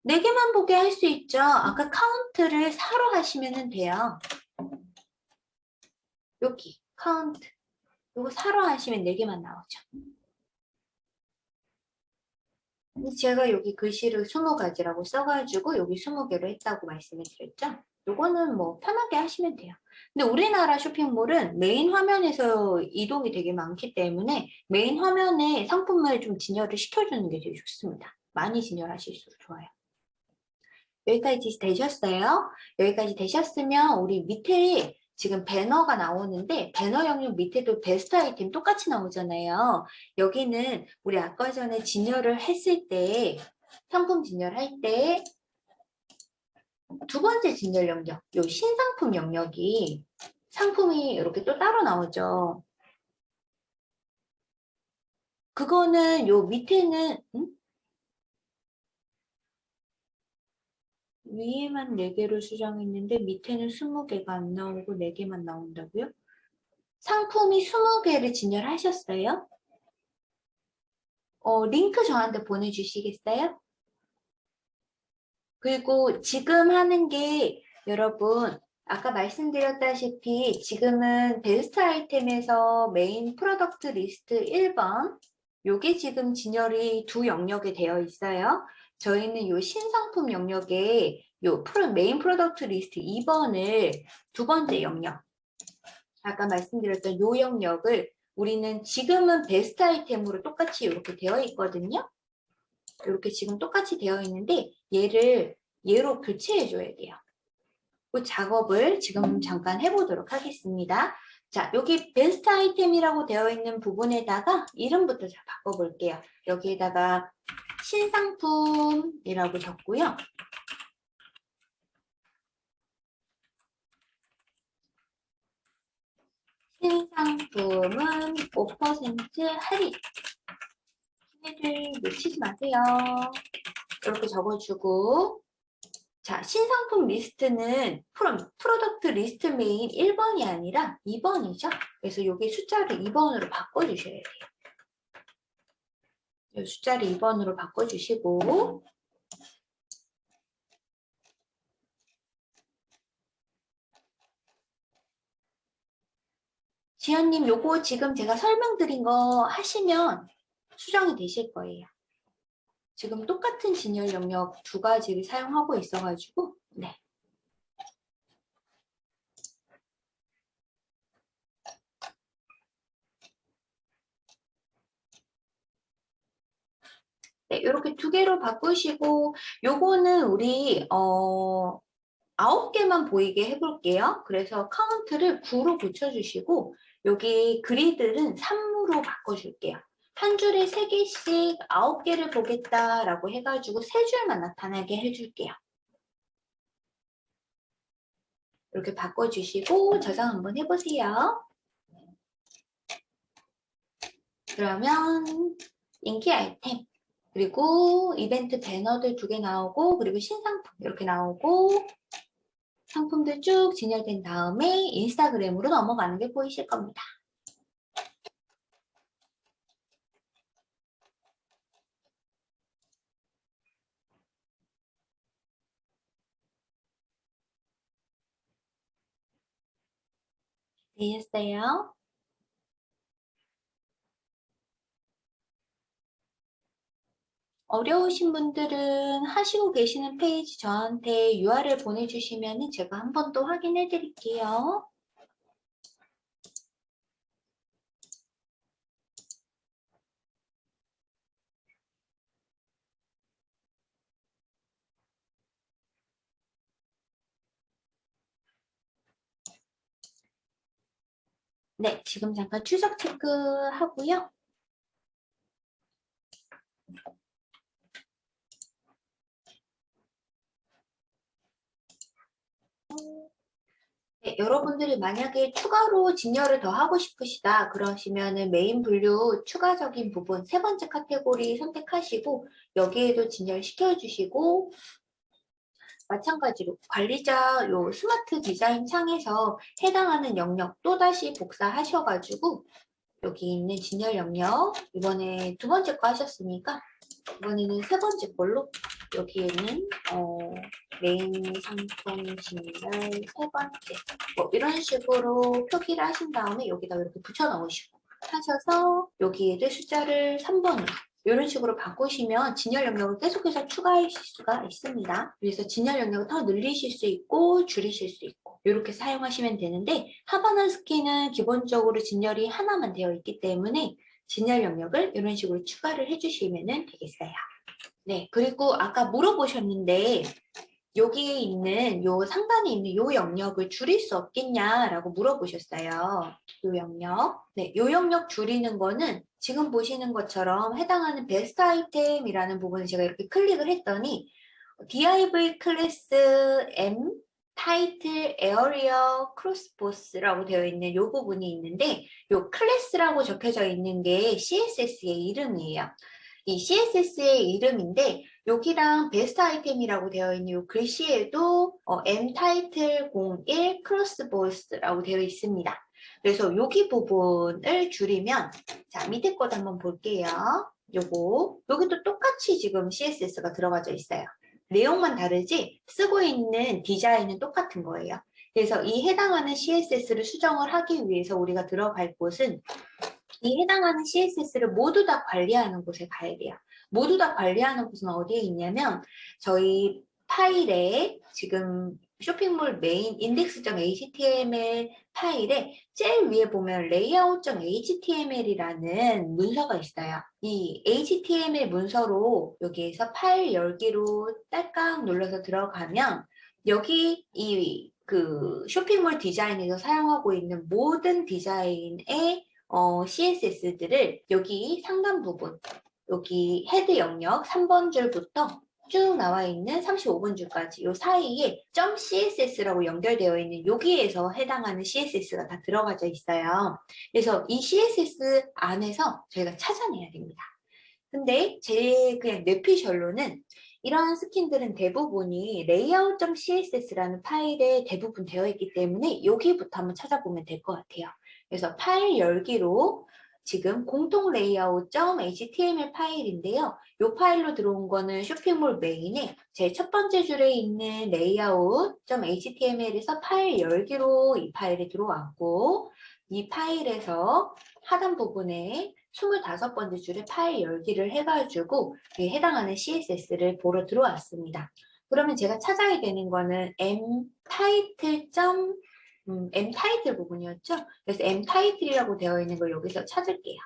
[SPEAKER 1] 네 개만 보게 할 수 있죠. 아까 카운트를 사로 하시면 돼요. 여기 카운트 이거 사로 하시면 4개만 나오죠. 제가 여기 글씨를 20가지라고 써가지고 여기 20개로 했다고 말씀을 드렸죠. 이거는 뭐 편하게 하시면 돼요. 근데 우리나라 쇼핑몰은 메인 화면에서 이동이 되게 많기 때문에 메인 화면에 상품을 좀 진열을 시켜주는 게 제일 좋습니다. 많이 진열하실수록 좋아요. 여기까지 되셨어요? 여기까지 되셨으면 우리 밑에 지금 배너가 나오는데 배너 영역 밑에도 베스트 아이템 똑같이 나오잖아요. 여기는 우리 아까 전에 진열을 했을 때 상품 진열할 때 두 번째 진열 영역, 요 신상품 영역이 상품이 이렇게 또 따로 나오죠. 그거는 요 밑에는 음? 위에만 4개로 수정했는데 밑에는 20개가 안 나오고 4개만 나온다고요? 상품이 20개를 진열하셨어요? 어, 링크 저한테 보내주시겠어요? 그리고 지금 하는 게 여러분 아까 말씀드렸다시피 지금은 베스트 아이템에서 main product list 1번 요게 지금 진열이 두 영역에 되어 있어요. 저희는 이 신상품 영역에 이 프로, main product list 2번을 두 번째 영역 아까 말씀드렸던 이 영역을 우리는 지금은 베스트 아이템으로 똑같이 이렇게 되어 있거든요. 이렇게 지금 똑같이 되어 있는데 얘를 얘로 교체해 줘야 돼요. 그 작업을 지금 잠깐 해보도록 하겠습니다. 자, 여기 베스트 아이템이라고 되어 있는 부분에다가 이름부터 자 바꿔볼게요. 여기에다가 신상품이라고 적고요. 신상품은 5% 할인. 기회를 놓치지 마세요. 이렇게 적어주고 자, 신상품 리스트는 프로, product list main 1번이 아니라 2번이죠. 그래서 여기 숫자를 2번으로 바꿔주셔야 돼요. 이 숫자를 2번으로 바꿔주시고 지연님 요거 지금 제가 설명드린 거 하시면 수정이 되실 거예요. 지금 똑같은 진열 영역 두 가지를 사용하고 있어가지고 네. 네, 이렇게 두 개로 바꾸시고 요거는 우리 어 아홉 개만 보이게 해볼게요. 그래서 카운트를 9로 붙여주시고 여기 그리드는 3으로 바꿔줄게요. 한 줄에 3개씩 9개를 보겠다라고 해가지고 3줄만 나타나게 해줄게요. 이렇게 바꿔주시고 저장 한번 해보세요. 그러면 인기 아이템 그리고 이벤트 배너들 두 개 나오고 그리고 신상품 이렇게 나오고 상품들 쭉 진열된 다음에 인스타그램으로 넘어가는 게 보이실 겁니다. 되셨어요? 어려우신 분들은 하시고 계시는 페이지 저한테 URL 보내주시면 제가 한번더 확인해 드릴게요. 네, 지금 잠깐 추적 체크하고요. 네, 여러분들이 만약에 추가로 진열을 더 하고 싶으시다 그러시면 메인 분류 추가적인 부분 세 번째 카테고리 선택하시고 여기에도 진열 시켜 주시고 마찬가지로 관리자 요 스마트 디자인 창에서 해당하는 영역 또다시 복사하셔가지고 여기 있는 진열 영역 이번에 두 번째 거 하셨으니까 이번에는 세 번째 걸로 여기에는 어, 메인 상품 진열 세 번째 뭐 이런 식으로 표기를 하신 다음에 여기다 이렇게 붙여 넣으시고 하셔서 여기에도 숫자를 3번으로 이런 식으로 바꾸시면 진열 영역을 계속해서 추가하실 수가 있습니다. 그래서 진열 영역을 더 늘리실 수 있고 줄이실 수 있고 이렇게 사용하시면 되는데 하바나 스키는 기본적으로 진열이 하나만 되어 있기 때문에 진열 영역을 이런 식으로 추가를 해주시면 되겠어요. 네, 그리고 아까 물어보셨는데 여기에 있는 요 상단에 있는 요 영역을 줄일 수 없겠냐라고 물어보셨어요. 요 영역. 네, 요 영역 줄이는 거는 지금 보시는 것처럼 해당하는 베스트 아이템이라는 부분을 제가 이렇게 클릭을 했더니 div 클래스 m 타이틀 에어리어 크로스보스라고 되어 있는 요 부분이 있는데 요 클래스라고 적혀져 있는 게 CSS의 이름이에요. 이 CSS의 이름인데 여기랑 베스트 아이템이라고 되어 있는 이 글씨에도 어, M 타이틀 01 크로스보스라고 되어 있습니다. 그래서 여기 부분을 줄이면 자 밑에 것도 한번 볼게요. 요거 여기도 똑같이 지금 CSS가 들어가져 있어요. 내용만 다르지 쓰고 있는 디자인은 똑같은 거예요. 그래서 이 해당하는 CSS를 수정을 하기 위해서 우리가 들어갈 곳은 이 해당하는 CSS를 모두 다 관리하는 곳에 가야 돼요. 모두 다 관리하는 곳은 어디에 있냐면 저희 파일에 지금 쇼핑몰 메인 index.html 파일에 제일 위에 보면 layout.html이라는 문서가 있어요. 이 html 문서로 여기에서 파일 열기로 딸깍 눌러서 들어가면 여기 이 그 쇼핑몰 디자인에서 사용하고 있는 모든 디자인의 어, CSS들을 여기 상단 부분, 여기 헤드 영역 3번 줄부터 쭉 나와 있는 35번 줄까지 이 사이에 .css라고 연결되어 있는 여기에서 해당하는 CSS가 다 들어가져 있어요. 그래서 이 CSS 안에서 저희가 찾아내야 됩니다. 근데 제 그냥 뇌피셜로는 이러한 스킨들은 대부분이 layout.css라는 파일에 대부분 되어 있기 때문에 여기부터 한번 찾아보면 될 것 같아요. 그래서 파일 열기로 지금 공통 layout.html 파일인데요. 이 파일로 들어온 거는 쇼핑몰 메인에 제 첫 번째 줄에 있는 layout.html에서 파일 열기로 이 파일이 들어왔고 이 파일에서 하단 부분에 25번째 줄에 파일 열기를 해가지고 이 해당하는 CSS를 보러 들어왔습니다. 그러면 제가 찾아야 되는 거는 m 점 음, m title 부분이었죠. 그래서 m title이라고 되어 있는 걸 여기서 찾을게요.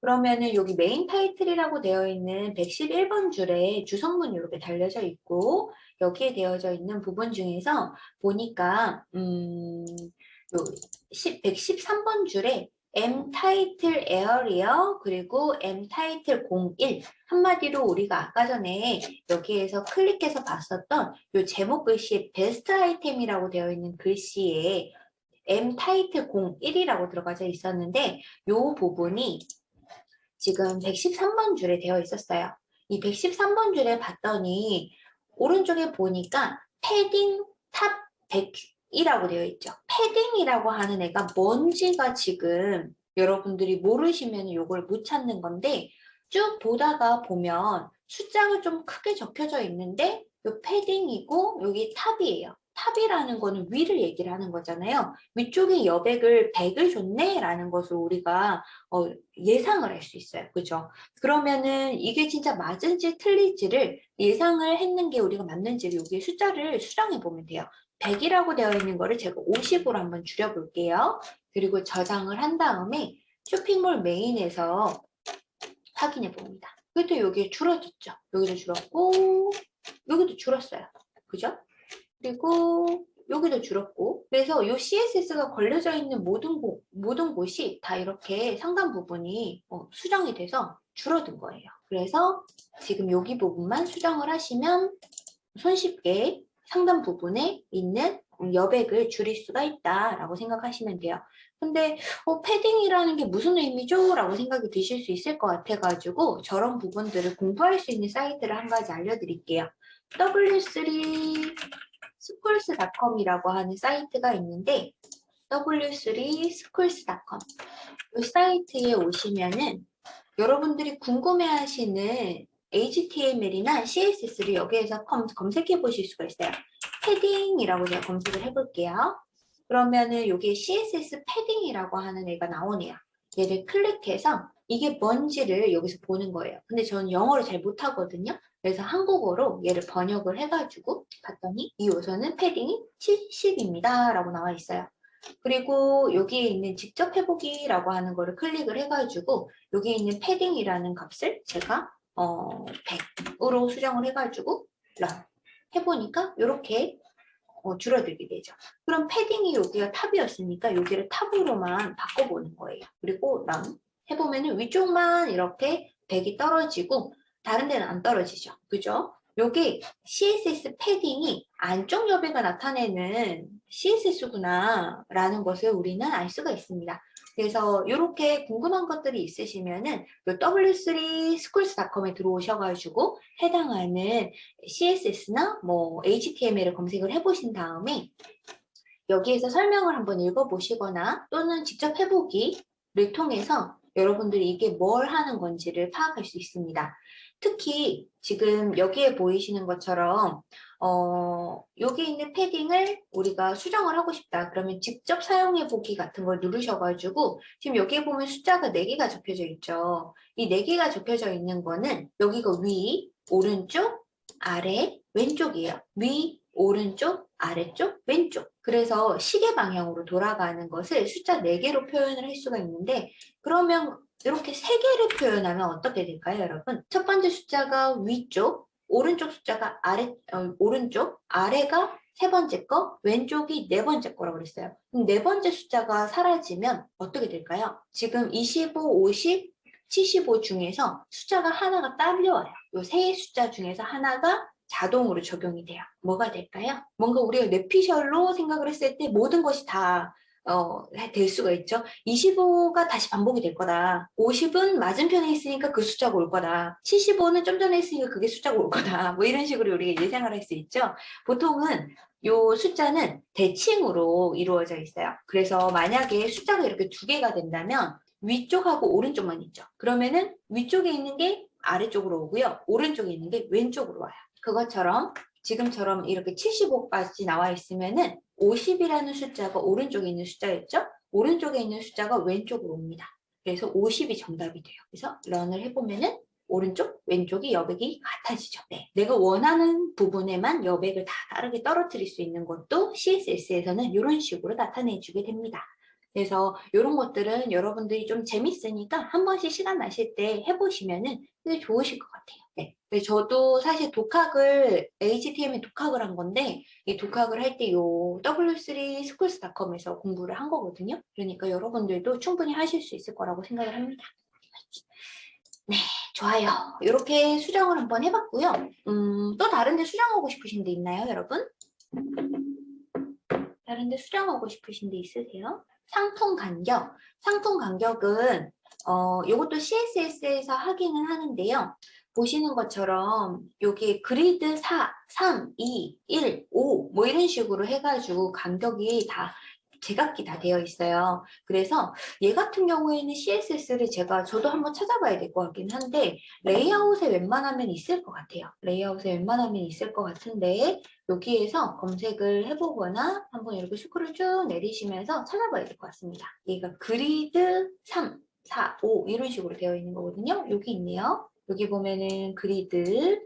[SPEAKER 1] 그러면은 여기 메인 타이틀이라고 되어 있는 111번 줄에 주석문이 이렇게 달려져 있고 여기에 되어져 있는 부분 중에서 보니까 음, 요 113번 줄에 M title area 그리고 M title 01 한마디로 우리가 아까 전에 여기에서 클릭해서 봤었던 요 제목 글씨에 베스트 아이템이라고 되어 있는 글씨에 M title 01이라고 들어가져 있었는데 요 부분이 지금 113번 줄에 되어 있었어요. 이 113번 줄에 봤더니 오른쪽에 보니까 padding top 100 이라고 되어 있죠. padding이라고 하는 애가 뭔지가 지금 여러분들이 모르시면 이걸 못 찾는 건데 쭉 보다가 보면 숫자가 좀 크게 적혀져 있는데 이 padding이고 여기 top이에요. top이라는 거는 위를 얘기를 하는 거잖아요. 위쪽에 여백을 100을 줬네 라는 것을 우리가 어, 예상을 할 수 있어요. 그죠? 그러면은 이게 진짜 맞은지 틀릴지를 예상을 했는 게 우리가 맞는지를 여기 숫자를 수정해 보면 돼요. 100이라고 되어 있는 거를 제가 50으로 한번 줄여볼게요. 그리고 저장을 한 다음에 쇼핑몰 메인에서 확인해 봅니다. 그래도 여기 줄어졌죠. 여기도 줄었고 여기도 줄었어요. 그죠? 그리고 여기도 줄었고 그래서 이 CSS가 걸려져 있는 모든, 곳, 모든 곳이 다 이렇게 상단 부분이 어, 수정이 돼서 줄어든 거예요. 그래서 지금 여기 부분만 수정을 하시면 손쉽게 상단 부분에 있는 여백을 줄일 수가 있다라고 생각하시면 돼요. 근데 어, 패딩이라는 게 무슨 의미죠? 라고 생각이 드실 수 있을 것 같아가지고 저런 부분들을 공부할 수 있는 사이트를 한 가지 알려드릴게요. W3 schools.com이라고 하는 사이트가 있는데 w3schools.com 이 사이트에 오시면은 여러분들이 궁금해하시는 HTML이나 CSS를 여기에서 검색해 보실 수가 있어요. 패딩이라고 제가 검색을 해볼게요. 그러면은 여기 CSS 패딩이라고 하는 애가 나오네요. 얘를 클릭해서 이게 뭔지를 여기서 보는 거예요. 근데 저는 영어를 잘 못하거든요. 그래서 한국어로 얘를 번역을 해가지고 봤더니 이 요소는 패딩이 70입니다. 라고 나와 있어요. 그리고 여기에 있는 직접 해보기 라고 하는 거를 클릭을 해가지고 여기에 있는 패딩이라는 값을 제가 어, 100으로 수정을 해가지고 런 해보니까 이렇게 어, 줄어들게 되죠. 그럼 패딩이 여기가 탑이었으니까 여기를 탑으로만 바꿔보는 거예요. 그리고 런 해보면 위쪽만 이렇게 100이 떨어지고 다른 데는 안 떨어지죠. 그죠? 여기 CSS 패딩이 안쪽 여백을 나타내는 CSS구나 라는 것을 우리는 알 수가 있습니다. 그래서 이렇게 궁금한 것들이 있으시면 은 w3schools.com에 들어오셔가지고 해당하는 CSS나 뭐 HTML을 검색을 해보신 다음에 여기에서 설명을 한번 읽어보시거나 또는 직접 해보기를 통해서 여러분들이 이게 뭘 하는 건지를 파악할 수 있습니다. 특히 지금 여기에 보이시는 것처럼 어, 여기 있는 패딩을 우리가 수정을 하고 싶다. 그러면 직접 사용해 보기 같은 걸 누르셔가지고 지금 여기에 보면 숫자가 4개가 적혀져 있죠. 이 4개가 적혀져 있는 거는 여기가 위, 오른쪽, 아래, 왼쪽이에요. 위, 오른쪽, 아래쪽, 왼쪽. 그래서 시계 방향으로 돌아가는 것을 숫자 4개로 표현을 할 수가 있는데 그러면 이렇게 세 개를 표현하면 어떻게 될까요, 여러분? 첫 번째 숫자가 위쪽, 오른쪽 숫자가 아래, 어, 오른쪽, 아래가 세 번째 거, 왼쪽이 네 번째 거라고 그랬어요. 그럼 네 번째 숫자가 사라지면 어떻게 될까요? 지금 25, 50, 75 중에서 숫자가 하나가 딸려와요. 이세 숫자 중에서 하나가 자동으로 적용이 돼요. 뭐가 될까요? 뭔가 우리가 뇌피셜로 생각을 했을 때 모든 것이 다 어, 될 수가 있죠. 25가 다시 반복이 될 거다. 50은 맞은편에 있으니까 그 숫자가 올 거다. 75는 좀 전에 있으니까 그게 숫자가 올 거다. 뭐 이런 식으로 우리가 예상을 할 수 있죠. 보통은 요 숫자는 대칭으로 이루어져 있어요. 그래서 만약에 숫자가 이렇게 두 개가 된다면 위쪽하고 오른쪽만 있죠. 그러면은 위쪽에 있는 게 아래쪽으로 오고요. 오른쪽에 있는 게 왼쪽으로 와요. 그것처럼 지금처럼 이렇게 75까지 나와 있으면은 50이라는 숫자가 오른쪽에 있는 숫자였죠? 오른쪽에 있는 숫자가 왼쪽으로 옵니다. 그래서 50이 정답이 돼요. 그래서 런을 해보면은 오른쪽, 왼쪽이 여백이 같아지죠. 네. 내가 원하는 부분에만 여백을 다 다르게 떨어뜨릴 수 있는 것도 CSS에서는 이런 식으로 나타내주게 됩니다. 그래서 이런 것들은 여러분들이 좀 재밌으니까 한 번씩 시간 나실 때 해보시면은 좋으실 것 같아요. 네. 저도 사실 독학을 HTML 독학을 한 건데 이 독학을 할 때 요 w3schools.com에서 공부를 한 거거든요. 그러니까 여러분들도 충분히 하실 수 있을 거라고 생각을 합니다. 네, 좋아요. 이렇게 수정을 한번 해봤고요. 음, 또 다른 데 수정하고 싶으신 데 있나요, 여러분? 다른 데 수정하고 싶으신 데 있으세요? 상품 간격. 상품 간격은 어, 이것도 CSS에서 하기는 하는데요. 보시는 것처럼 여기 grid 4, 3, 2, 1, 5 뭐 이런 식으로 해가지고 간격이 다 제각기 다 되어 있어요. 그래서 얘 같은 경우에는 CSS를 제가 저도 한번 찾아봐야 될 것 같긴 한데 레이아웃에 웬만하면 있을 것 같아요. 레이아웃에 웬만하면 있을 것 같은데 여기에서 검색을 해보거나 한번 이렇게 스크롤 쭉 내리시면서 찾아봐야 될 것 같습니다. 얘가 grid 3, 4, 5 이런 식으로 되어 있는 거거든요. 여기 있네요. 여기 보면은 grid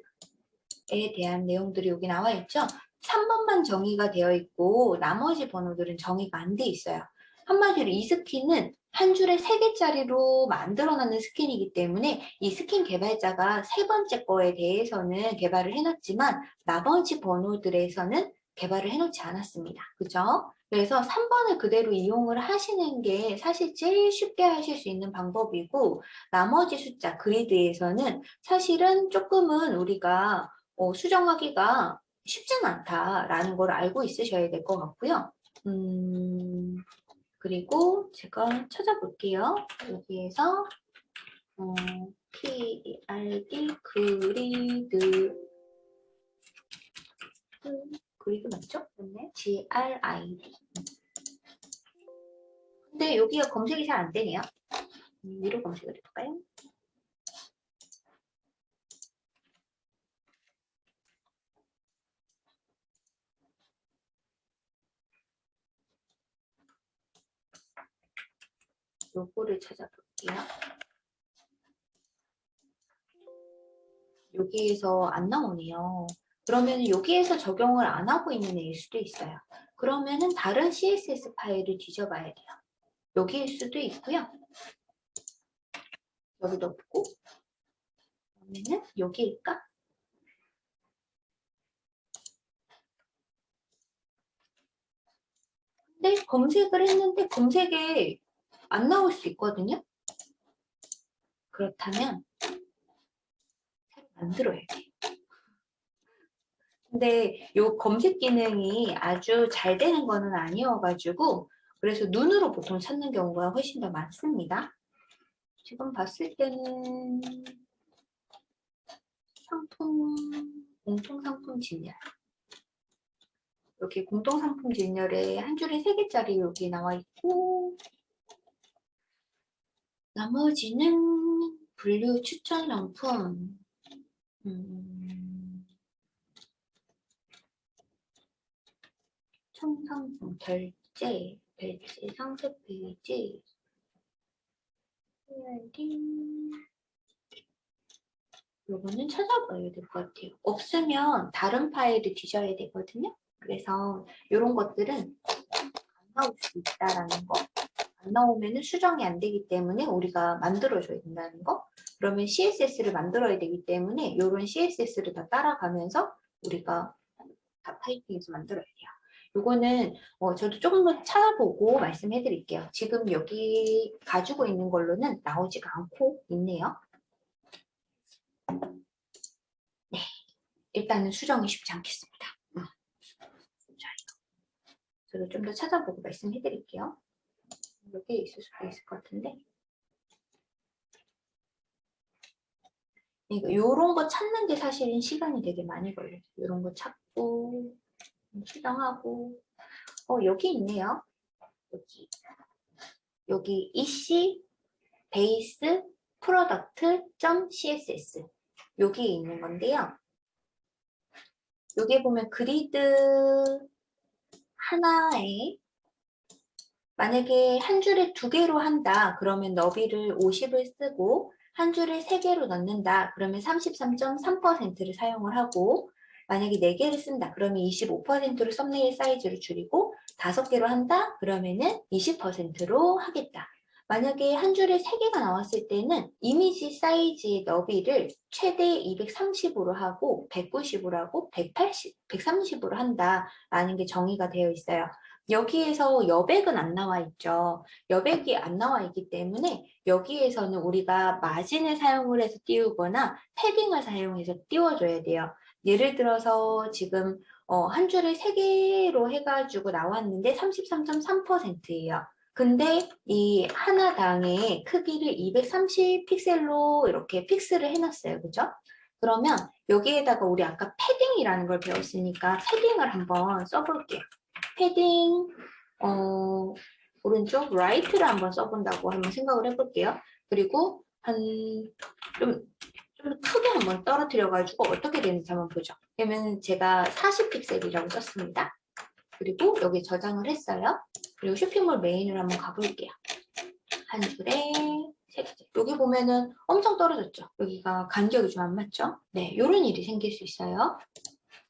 [SPEAKER 1] 에 대한 내용들이 여기 나와 있죠. 3번만 정의가 되어 있고 나머지 번호들은 정의가 안 돼 있어요. 한마디로 이 스킨은 한 줄에 3개짜리로 만들어놨는 스킨이기 때문에 이 스킨 개발자가 세 번째 거에 대해서는 개발을 해놨지만 나머지 번호들에서는 개발을 해놓지 않았습니다. 그죠? 그래서 3번을 그대로 이용을 하시는 게 사실 제일 쉽게 하실 수 있는 방법이고 나머지 숫자 그리드에서는 사실은 조금은 우리가 어, 수정하기가 쉽진 않다라는 걸 알고 있으셔야 될 것 같고요. 음, 그리고 제가 찾아볼게요. 여기에서 어, PID 그리드 그리드 맞죠? 맞네. GRID 근데 여기가 검색이 잘 안 되네요. 음, 위로 검색을 해볼까요? 요거를 찾아볼게요. 여기에서 안 나오네요. 그러면 여기에서 적용을 안 하고 있는 애일 수도 있어요. 그러면은 다른 CSS 파일을 뒤져봐야 돼요. 여기일 수도 있고요. 여기도 없고 그러면은 여기일까? 근데 검색을 했는데 검색에 안 나올 수 있거든요. 그렇다면 새로 만들어야 돼. 근데 이 검색 기능이 아주 잘 되는 거는 아니어가지고 그래서 눈으로 보통 찾는 경우가 훨씬 더 많습니다. 지금 봤을 때는 상품, 공통상품 진열 여기 공통상품 진열에 한 줄에 세 개짜리 여기 나와 있고 나머지는 분류 추천 상품 음, 청상품 결제 배지 상세 페이지 요거는 찾아봐야 될 것 같아요. 없으면 다른 파일을 뒤져야 되거든요. 그래서 이런 것들은 안 나올 수 있다라는 거. 안 나오면 수정이 안 되기 때문에 우리가 만들어줘야 된다는 거 그러면 CSS를 만들어야 되기 때문에 이런 CSS를 다 따라가면서 우리가 다 타이핑해서 만들어야 돼요. 이거는 어, 저도 조금 더 찾아보고 말씀해 드릴게요. 지금 여기 가지고 있는 걸로는 나오지가 않고 있네요. 네, 일단은 수정이 쉽지 않겠습니다. 음. 저도 좀 더 찾아보고 말씀해 드릴게요. 여기 있을 수도 있을 것 같은데. 이거 요런 거 찾는 게 사실은 시간이 되게 많이 걸려요. 요런 거 찾고 수정하고 어 여기 있네요. 여기 여기 EC base product .css 여기 있는 건데요. 여기 보면 grid 하나에 만약에 한 줄에 두 개로 한다 그러면 너비를 50을 쓰고 한 줄에 세 개로 넣는다 그러면 33.3%를 사용을 하고 만약에 네 개를 쓴다 그러면 25%로 썸네일 사이즈를 줄이고 다섯 개로 한다 그러면은 20%로 하겠다 만약에 한 줄에 세 개가 나왔을 때는 이미지 사이즈의 너비를 최대 230으로 하고 190으로 하고 180, 130으로 한다라는 게 정의가 되어 있어요. 여기에서 여백은 안 나와 있죠. 여백이 안 나와 있기 때문에 여기에서는 우리가 마진을 사용을 해서 띄우거나 패딩을 사용해서 띄워줘야 돼요. 예를 들어서 지금 어, 한 줄에 세개로 해가지고 나왔는데 33.3%예요. 근데 이 하나당의 크기를 230 픽셀로 이렇게 픽스를 해놨어요. 그죠? 그러면 여기에다가 우리 아까 패딩이라는 걸 배웠으니까 패딩을 한번 써볼게요. 패딩 어, 오른쪽 right를 한번 써본다고 한번 생각을 해볼게요. 그리고 한좀 좀 크게 한번 떨어뜨려 가지고 어떻게 되는지 한번 보죠. 그러면 제가 40픽셀이라고 썼습니다. 그리고 여기 저장을 했어요. 그리고 쇼핑몰 메인으로 한번 가볼게요. 한 줄에 세 개. 여기 보면은 엄청 떨어졌죠. 여기가 간격이 좀 안 맞죠? 네, 이런 일이 생길 수 있어요.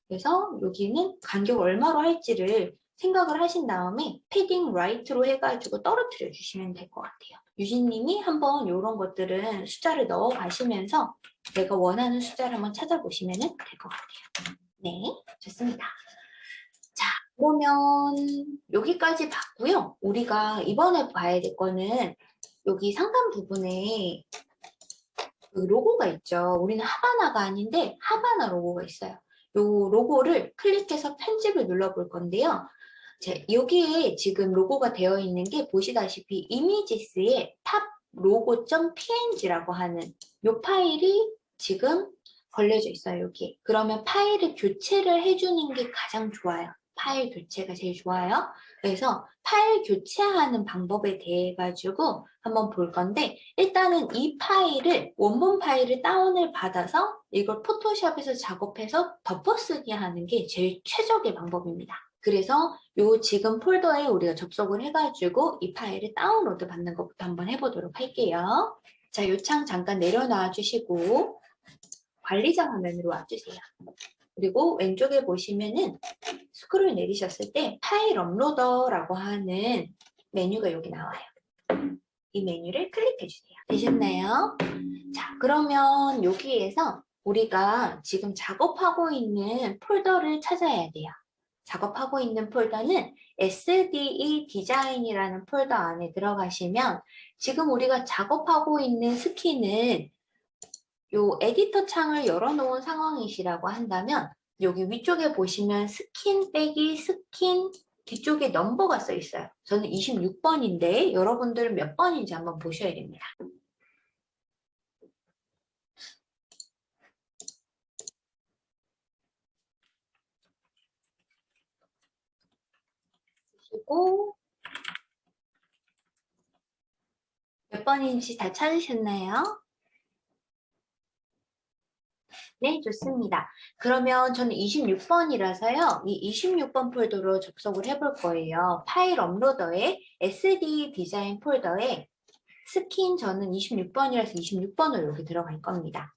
[SPEAKER 1] 그래서 여기는 간격 얼마로 할지를 생각을 하신 다음에 padding right로 해가지고 떨어뜨려 주시면 될 것 같아요. 유진님이 한번 이런 것들은 숫자를 넣어 가시면서 내가 원하는 숫자를 한번 찾아보시면 될 것 같아요. 네, 좋습니다. 자, 그러면 여기까지 봤고요. 우리가 이번에 봐야 될 거는 여기 상단 부분에 그 로고가 있죠. 우리는 하바나가 아닌데 하바나 로고가 있어요. 이 로고를 클릭해서 편집을 눌러볼 건데요. 자, 여기에 지금 로고가 되어 있는 게 보시다시피 images의 top 로고.png라고 하는 이 파일이 지금 걸려져 있어요, 여기. 그러면 파일을 교체를 해주는 게 가장 좋아요. 파일 교체가 제일 좋아요. 그래서 파일 교체하는 방법에 대해 가지고 한번 볼 건데 일단은 이 파일을 원본 파일을 다운을 받아서 이걸 포토샵에서 작업해서 덮어쓰기 하는 게 제일 최적의 방법입니다. 그래서 요 지금 폴더에 우리가 접속을 해가지고 이 파일을 다운로드 받는 것부터 한번 해보도록 할게요. 자, 요 창 잠깐 내려놔 주시고 관리자 화면으로 와주세요. 그리고 왼쪽에 보시면은 스크롤 내리셨을 때 파일 uploader라고 하는 메뉴가 여기 나와요. 이 메뉴를 클릭해 주세요. 되셨나요? 자, 그러면 여기에서 우리가 지금 작업하고 있는 폴더를 찾아야 돼요. 작업하고 있는 폴더는 SDE design이라는 폴더 안에 들어가시면 지금 우리가 작업하고 있는 스킨은 요 에디터 창을 열어놓은 상황이시라고 한다면 여기 위쪽에 보시면 스킨 빼기 스킨 뒤쪽에 넘버가 써 있어요. 저는 26번인데 여러분들은 몇 번인지 한번 보셔야 됩니다. 그리고 몇 번인지 다 찾으셨나요? 네, 좋습니다. 그러면 저는 26번이라서요. 이 26번 폴더로 접속을 해볼 거예요. 파일 업로더에 SD 디자인 폴더에 스킨 저는 26번이라서 26번으로 여기 들어갈 겁니다.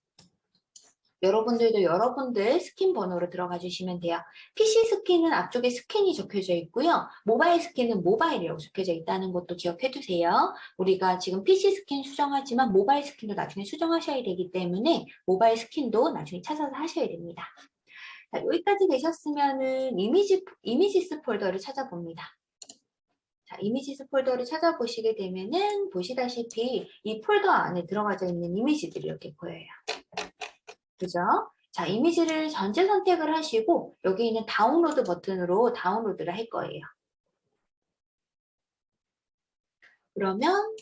[SPEAKER 1] 여러분들도 여러분들 스킨 번호로 들어가 주시면 돼요. PC 스킨은 앞쪽에 스킨이 적혀져 있고요. 모바일 스킨은 모바일이라고 적혀져 있다는 것도 기억해 두세요. 우리가 지금 PC 스킨 수정하지만 모바일 스킨도 나중에 수정하셔야 되기 때문에 모바일 스킨도 나중에 찾아서 하셔야 됩니다. 자, 여기까지 되셨으면은 이미지, images 폴더를 찾아봅니다. 자, images 폴더를 찾아보시게 되면은 보시다시피 이 폴더 안에 들어가져 있는 이미지들이 이렇게 보여요. 그죠? 자, 이미지를 전체 선택을 하시고 여기 있는 다운로드 버튼으로 다운로드를 할 거예요. 그러면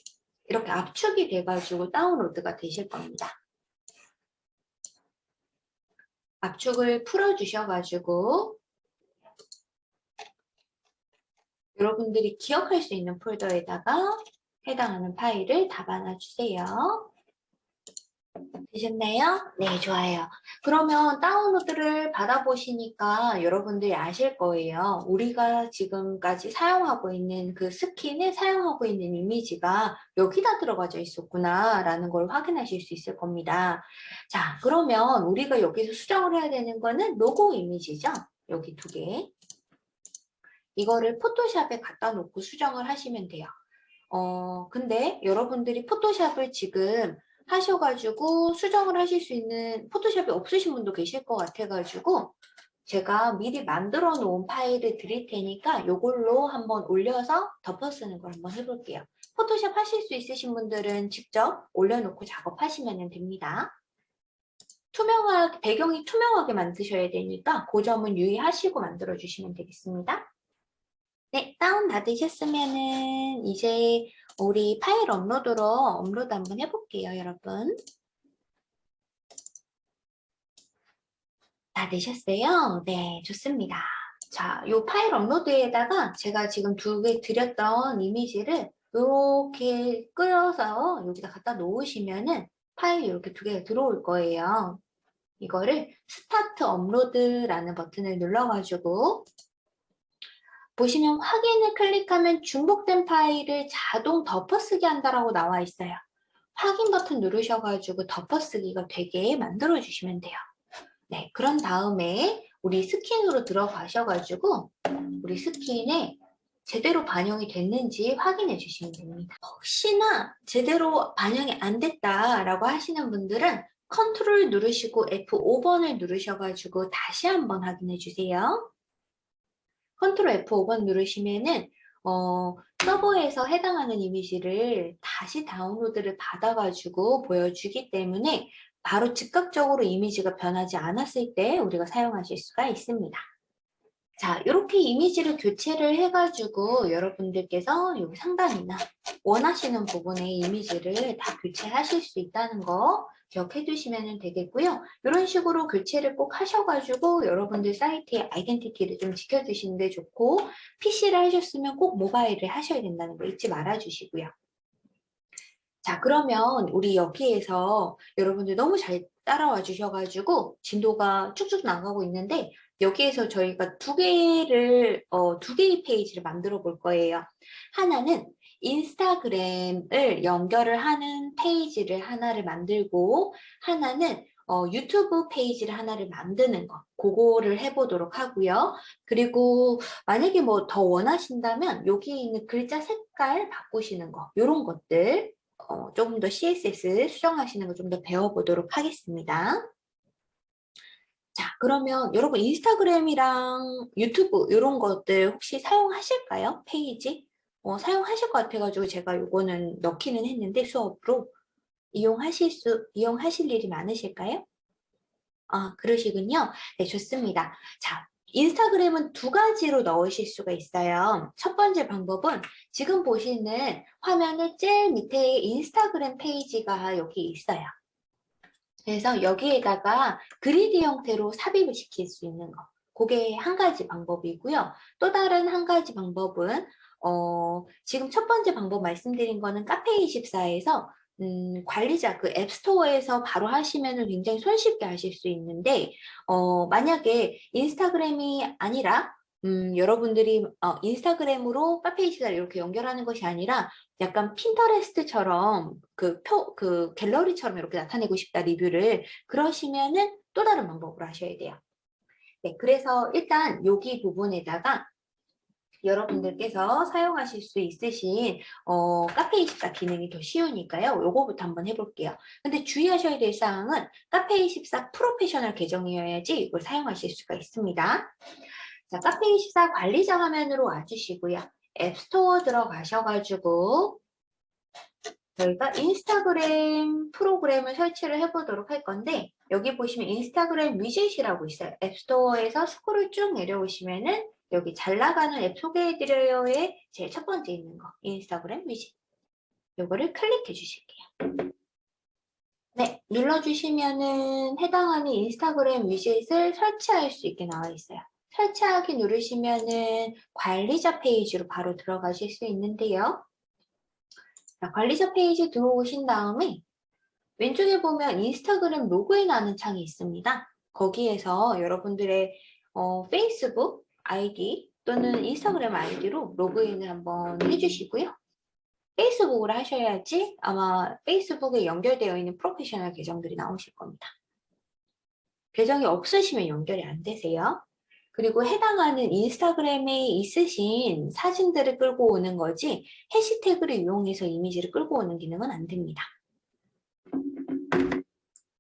[SPEAKER 1] 이렇게 압축이 돼가지고 다운로드가 되실 겁니다. 압축을 풀어주셔가지고 여러분들이 기억할 수 있는 폴더에다가 해당하는 파일을 담아놔 주세요. 되셨나요? 네, 좋아요. 그러면 다운로드를 받아보시니까 여러분들이 아실 거예요. 우리가 지금까지 사용하고 있는 그 스킨에 사용하고 있는 이미지가 여기다 들어가져 있었구나 라는 걸 확인하실 수 있을 겁니다. 자, 그러면 우리가 여기서 수정을 해야 되는 거는 로고 이미지죠? 여기 두 개. 이거를 포토샵에 갖다 놓고 수정을 하시면 돼요. 어, 근데 여러분들이 포토샵을 지금 하셔가지고 수정을 하실 수 있는 포토샵이 없으신 분도 계실 것 같아가지고 제가 미리 만들어 놓은 파일을 드릴 테니까 이걸로 한번 올려서 덮어 쓰는 걸 한번 해볼게요. 포토샵 하실 수 있으신 분들은 직접 올려놓고 작업하시면 됩니다. 투명하게, 배경이 투명하게 만드셔야 되니까 그 점은 유의하시고 만들어 주시면 되겠습니다. 네, 다운 받으셨으면 은 이제 우리 파일 업로드로 업로드 한번 해볼게요, 여러분. 다 되셨어요? 네, 좋습니다. 자, 이 파일 업로드에다가 제가 지금 두 개 드렸던 이미지를 이렇게 끌어서 여기다 갖다 놓으시면은 파일이 이렇게 두 개가 들어올 거예요. 이거를 start upload라는 버튼을 눌러가지고 보시면 확인을 클릭하면 중복된 파일을 자동 덮어쓰기 한다라고 나와 있어요. 확인 버튼 누르셔가지고 덮어쓰기가 되게 만들어 주시면 돼요. 네, 그런 다음에 우리 스킨으로 들어가셔가지고 우리 스킨에 제대로 반영이 됐는지 확인해 주시면 됩니다. 혹시나 제대로 반영이 안 됐다라고 하시는 분들은 컨트롤 누르시고 F5번을 누르셔가지고 다시 한번 확인해 주세요. 컨트롤 F5번 누르시면은 어, 서버에서 해당하는 이미지를 다시 다운로드를 받아가지고 보여주기 때문에 바로 즉각적으로 이미지가 변하지 않았을 때 우리가 사용하실 수가 있습니다. 자, 이렇게 이미지를 교체를 해가지고 여러분들께서 여기 상단이나 원하시는 부분의 이미지를 다 교체하실 수 있다는 거 기억해 두시면 되겠고요. 이런 식으로 교체를 꼭 하셔가지고 여러분들 사이트의 아이덴티티를 좀 지켜주시는 게 좋고 PC를 하셨으면 꼭 모바일을 하셔야 된다는 거 잊지 말아 주시고요. 자 그러면 우리 여기에서 여러분들 너무 잘 따라와 주셔가지고 진도가 쭉쭉 나가고 있는데 여기에서 저희가 두 개를 어, 두 개의 페이지를 만들어 볼 거예요. 하나는 인스타그램을 연결을 하는 페이지를 하나를 만들고 하나는 어, 유튜브 페이지를 하나를 만드는 거 그거를 해보도록 하고요. 그리고 만약에 뭐 더 원하신다면 여기 있는 글자 색깔 바꾸시는 거 이런 것들 어, 조금 더 CSS 수정하시는 거 좀 더 배워보도록 하겠습니다. 자 그러면 여러분 인스타그램이랑 유튜브 이런 것들 혹시 사용하실까요? 페이지? 어, 사용하실 것 같아가지고 제가 이거는 넣기는 했는데 수업으로 이용하실 수 이용하실 일이 많으실까요? 아 그러시군요. 네 좋습니다. 자 인스타그램은 두 가지로 넣으실 수가 있어요. 첫 번째 방법은 지금 보시는 화면의 제일 밑에 인스타그램 페이지가 여기 있어요. 그래서 여기에다가 그리드 형태로 삽입을 시킬 수 있는 거. 그게 한 가지 방법이고요. 또 다른 한 가지 방법은 어, 지금 첫 번째 방법 말씀드린 거는 카페24에서 음, 관리자 그 앱스토어에서 바로 하시면 굉장히 손쉽게 하실 수 있는데 어, 만약에 인스타그램이 아니라 음, 여러분들이 어, 인스타그램으로 카페이시다를 이렇게 연결하는 것이 아니라 약간 핀터레스트처럼 그 표, 그 갤러리처럼 이렇게 나타내고 싶다 리뷰를 그러시면은 또 다른 방법으로 하셔야 돼요. 네, 그래서 일단 여기 부분에다가 여러분들께서 사용하실 수 있으신 어, 카페24 기능이 더 쉬우니까요. 요거부터 한번 해볼게요. 근데 주의하셔야 될 사항은 카페24 프로페셔널 계정이어야지 이걸 사용하실 수가 있습니다. 자, 카페24 관리자 화면으로 와주시고요. 앱스토어 들어가셔가지고 저희가 인스타그램 프로그램을 설치를 해보도록 할 건데 여기 보시면 인스타그램 위젯이라고 있어요. 앱스토어에서 스크롤 쭉 내려오시면은 여기 잘 나가는 앱 소개해드려요의 제일 첫 번째 있는 거 인스타그램 위젯 요거를 클릭해 주실게요. 네, 눌러주시면은 해당하는 인스타그램 위젯을 설치할 수 있게 나와 있어요. 설치하기 누르시면은 관리자 페이지로 바로 들어가실 수 있는데요. 자, 관리자 페이지 들어오신 다음에 왼쪽에 보면 인스타그램 로그인 하는 창이 있습니다. 거기에서 여러분들의 어, 페이스북 아이디 또는 인스타그램 아이디로 로그인을 한번 해주시고요. 페이스북으로 하셔야지 아마 페이스북에 연결되어 있는 프로페셔널 계정들이 나오실 겁니다. 계정이 없으시면 연결이 안 되세요. 그리고 해당하는 인스타그램에 있으신 사진들을 끌고 오는 거지 해시태그를 이용해서 이미지를 끌고 오는 기능은 안 됩니다.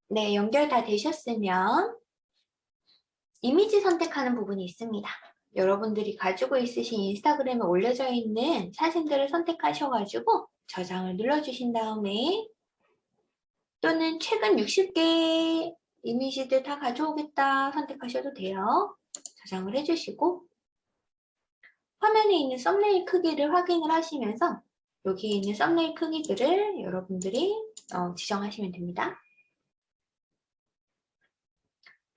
[SPEAKER 1] 네, 연결 다 되셨으면 이미지 선택하는 부분이 있습니다. 여러분들이 가지고 있으신 인스타그램에 올려져 있는 사진들을 선택하셔가지고 저장을 눌러주신 다음에 또는 최근 60개 이미지들 다 가져오겠다 선택하셔도 돼요. 저장을 해주시고 화면에 있는 썸네일 크기를 확인을 하시면서 여기 있는 썸네일 크기들을 여러분들이 어, 지정하시면 됩니다.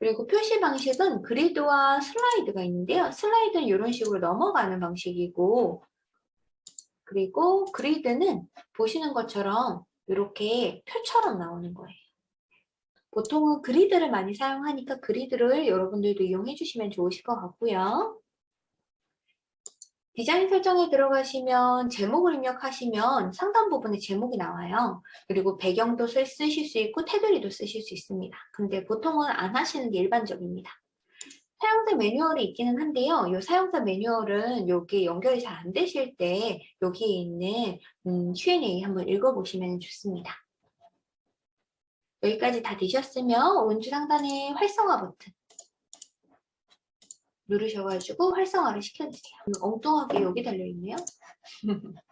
[SPEAKER 1] 그리고 표시 방식은 그리드와 슬라이드가 있는데요. 슬라이드는 이런 식으로 넘어가는 방식이고 그리고 그리드는 보시는 것처럼 이렇게 표처럼 나오는 거예요. 보통은 그리드를 많이 사용하니까 그리드를 여러분들도 이용해 주시면 좋으실 것 같고요. 디자인 설정에 들어가시면 제목을 입력하시면 상단 부분에 제목이 나와요. 그리고 배경도 쓰, 쓰실 수 있고 테두리도 쓰실 수 있습니다. 근데 보통은 안 하시는 게 일반적입니다. 사용자 매뉴얼이 있기는 한데요. 이 사용자 매뉴얼은 여기 연결이 잘 안 되실 때 여기에 있는 음, Q&A 한번 읽어보시면 좋습니다. 여기까지 다 되셨으면 오른쪽 상단에 활성화 버튼 누르셔가지고 활성화를 시켜주세요. 엉뚱하게 여기 달려있네요.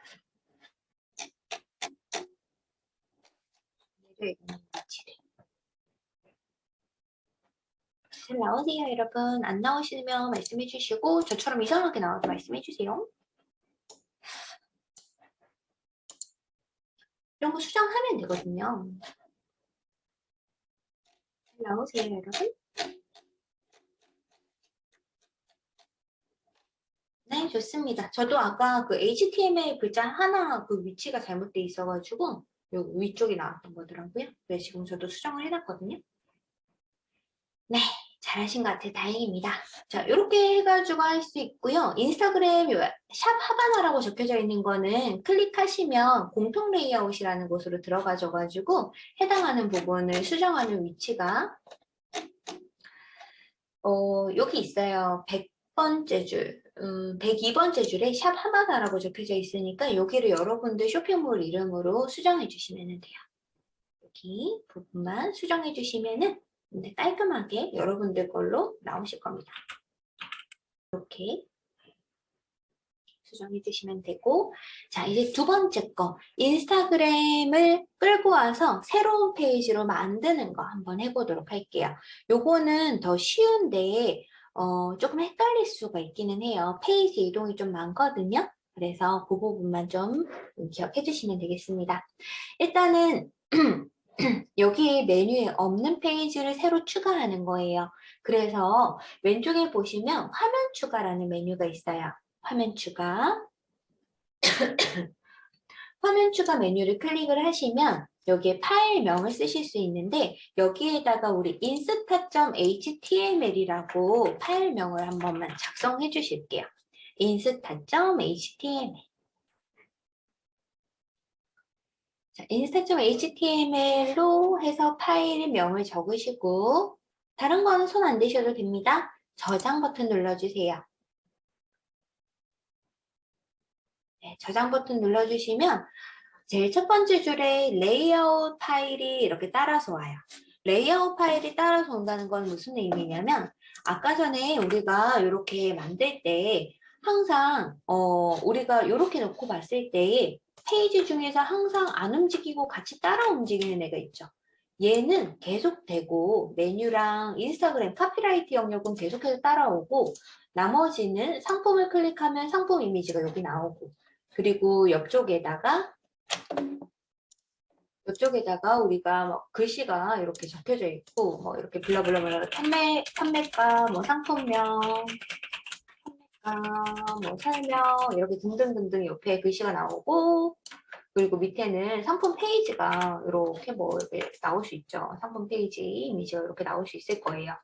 [SPEAKER 1] 잘 나오세요 여러분. 안 나오시면 말씀해 주시고 저처럼 이상하게 나와도 말씀해 주세요. 이런 거 수정하면 되거든요. 잘 나오세요 여러분. 네, 좋습니다. 저도 아까 그 HTML 글자 하나 그 위치가 잘못돼 있어가지고 여기 위쪽에 나왔던 거더라고요. 그래서 지금 저도 수정을 해놨거든요. 네, 잘하신 것 같아요. 다행입니다. 자, 이렇게 해가지고 할 수 있고요. 인스타그램 샵 하바나라고 적혀져 있는 거는 클릭하시면 공통 레이아웃이라는 곳으로 들어가셔가지고 해당하는 부분을 수정하는 위치가 어, 여기 있어요. 100번째 줄. 음, 102번째 줄에 샵 하마다라고 적혀져 있으니까 여기를 여러분들 쇼핑몰 이름으로 수정해 주시면 돼요. 여기 부분만 수정해 주시면 은 깔끔하게 여러분들 걸로 나오실 겁니다. 이렇게 수정해 주시면 되고 자 이제 두 번째 거 인스타그램을 끌고 와서 새로운 페이지로 만드는 거 한번 해보도록 할게요. 요거는 더 쉬운데 어, 조금 헷갈릴 수가 있기는 해요. 페이지 이동이 좀 많거든요. 그래서 그 부분만 좀 기억해 주시면 되겠습니다. 일단은 여기 메뉴에 없는 페이지를 새로 추가하는 거예요. 그래서 왼쪽에 보시면 화면 추가라는 메뉴가 있어요. 화면 추가. 화면 추가 메뉴를 클릭을 하시면 여기에 파일명을 쓰실 수 있는데 여기에다가 우리 insta.html이라고 파일명을 한 번만 작성해 주실게요. insta.html 자, insta.html로 해서 파일명을 적으시고 다른 거는 손 안 대셔도 됩니다. 저장 버튼 눌러주세요. 네, 저장 버튼 눌러주시면 제일 첫 번째 줄에 레이아웃 파일이 이렇게 따라서 와요. 레이아웃 파일이 따라서 온다는 건 무슨 의미냐면 아까 전에 우리가 이렇게 만들 때 항상 어 우리가 이렇게 놓고 봤을 때 페이지 중에서 항상 안 움직이고 같이 따라 움직이는 애가 있죠. 얘는 계속되고 메뉴랑 인스타그램 카피라이트 영역은 계속해서 따라오고 나머지는 상품을 클릭하면 상품 이미지가 여기 나오고 그리고 옆쪽에다가 이쪽에다가 우리가 뭐 글씨가 이렇게 적혀져 있고 뭐 이렇게 블라블라블라 판매 판매가 뭐 상품명 판매가 뭐 설명 이렇게 등등등등 옆에 글씨가 나오고 그리고 밑에는 상품 페이지가 이렇게 뭐 이렇게 나올 수 있죠. 상품 페이지 이미지가 이렇게 나올 수 있을 거예요.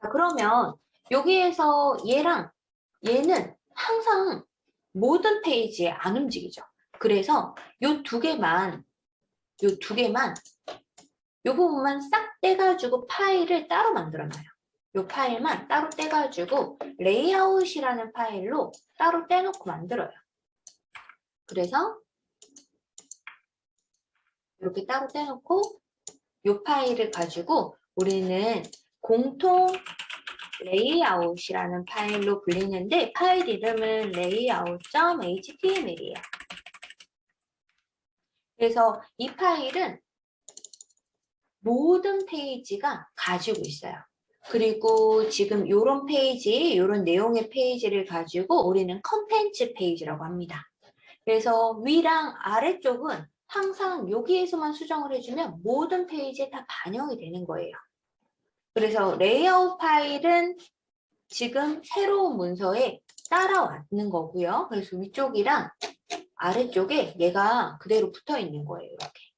[SPEAKER 1] 자 그러면 여기에서 얘랑 얘는 항상 모든 페이지에 안 움직이죠. 그래서 요 두 개만 요 두 개만 요 부분만 싹 떼가지고 파일을 따로 만들어놔요. 요 파일만 따로 떼가지고 레이아웃이라는 파일로 따로 떼놓고 만들어요. 그래서 이렇게 따로 떼놓고 요 파일을 가지고 우리는 공통 레이아웃이라는 파일로 불리는데 파일 이름은 layout.html이에요. 그래서 이 파일은 모든 페이지가 가지고 있어요. 그리고 지금 이런 페이지, 이런 내용의 페이지를 가지고 우리는 컨텐츠 페이지라고 합니다. 그래서 위랑 아래쪽은 항상 여기에서만 수정을 해주면 모든 페이지에 다 반영이 되는 거예요. 그래서 레이아웃 파일은 지금 새로운 문서에 따라왔는 거고요. 그래서 위쪽이랑 아래쪽에 얘가 그대로 붙어 있는 거예요. 이렇게.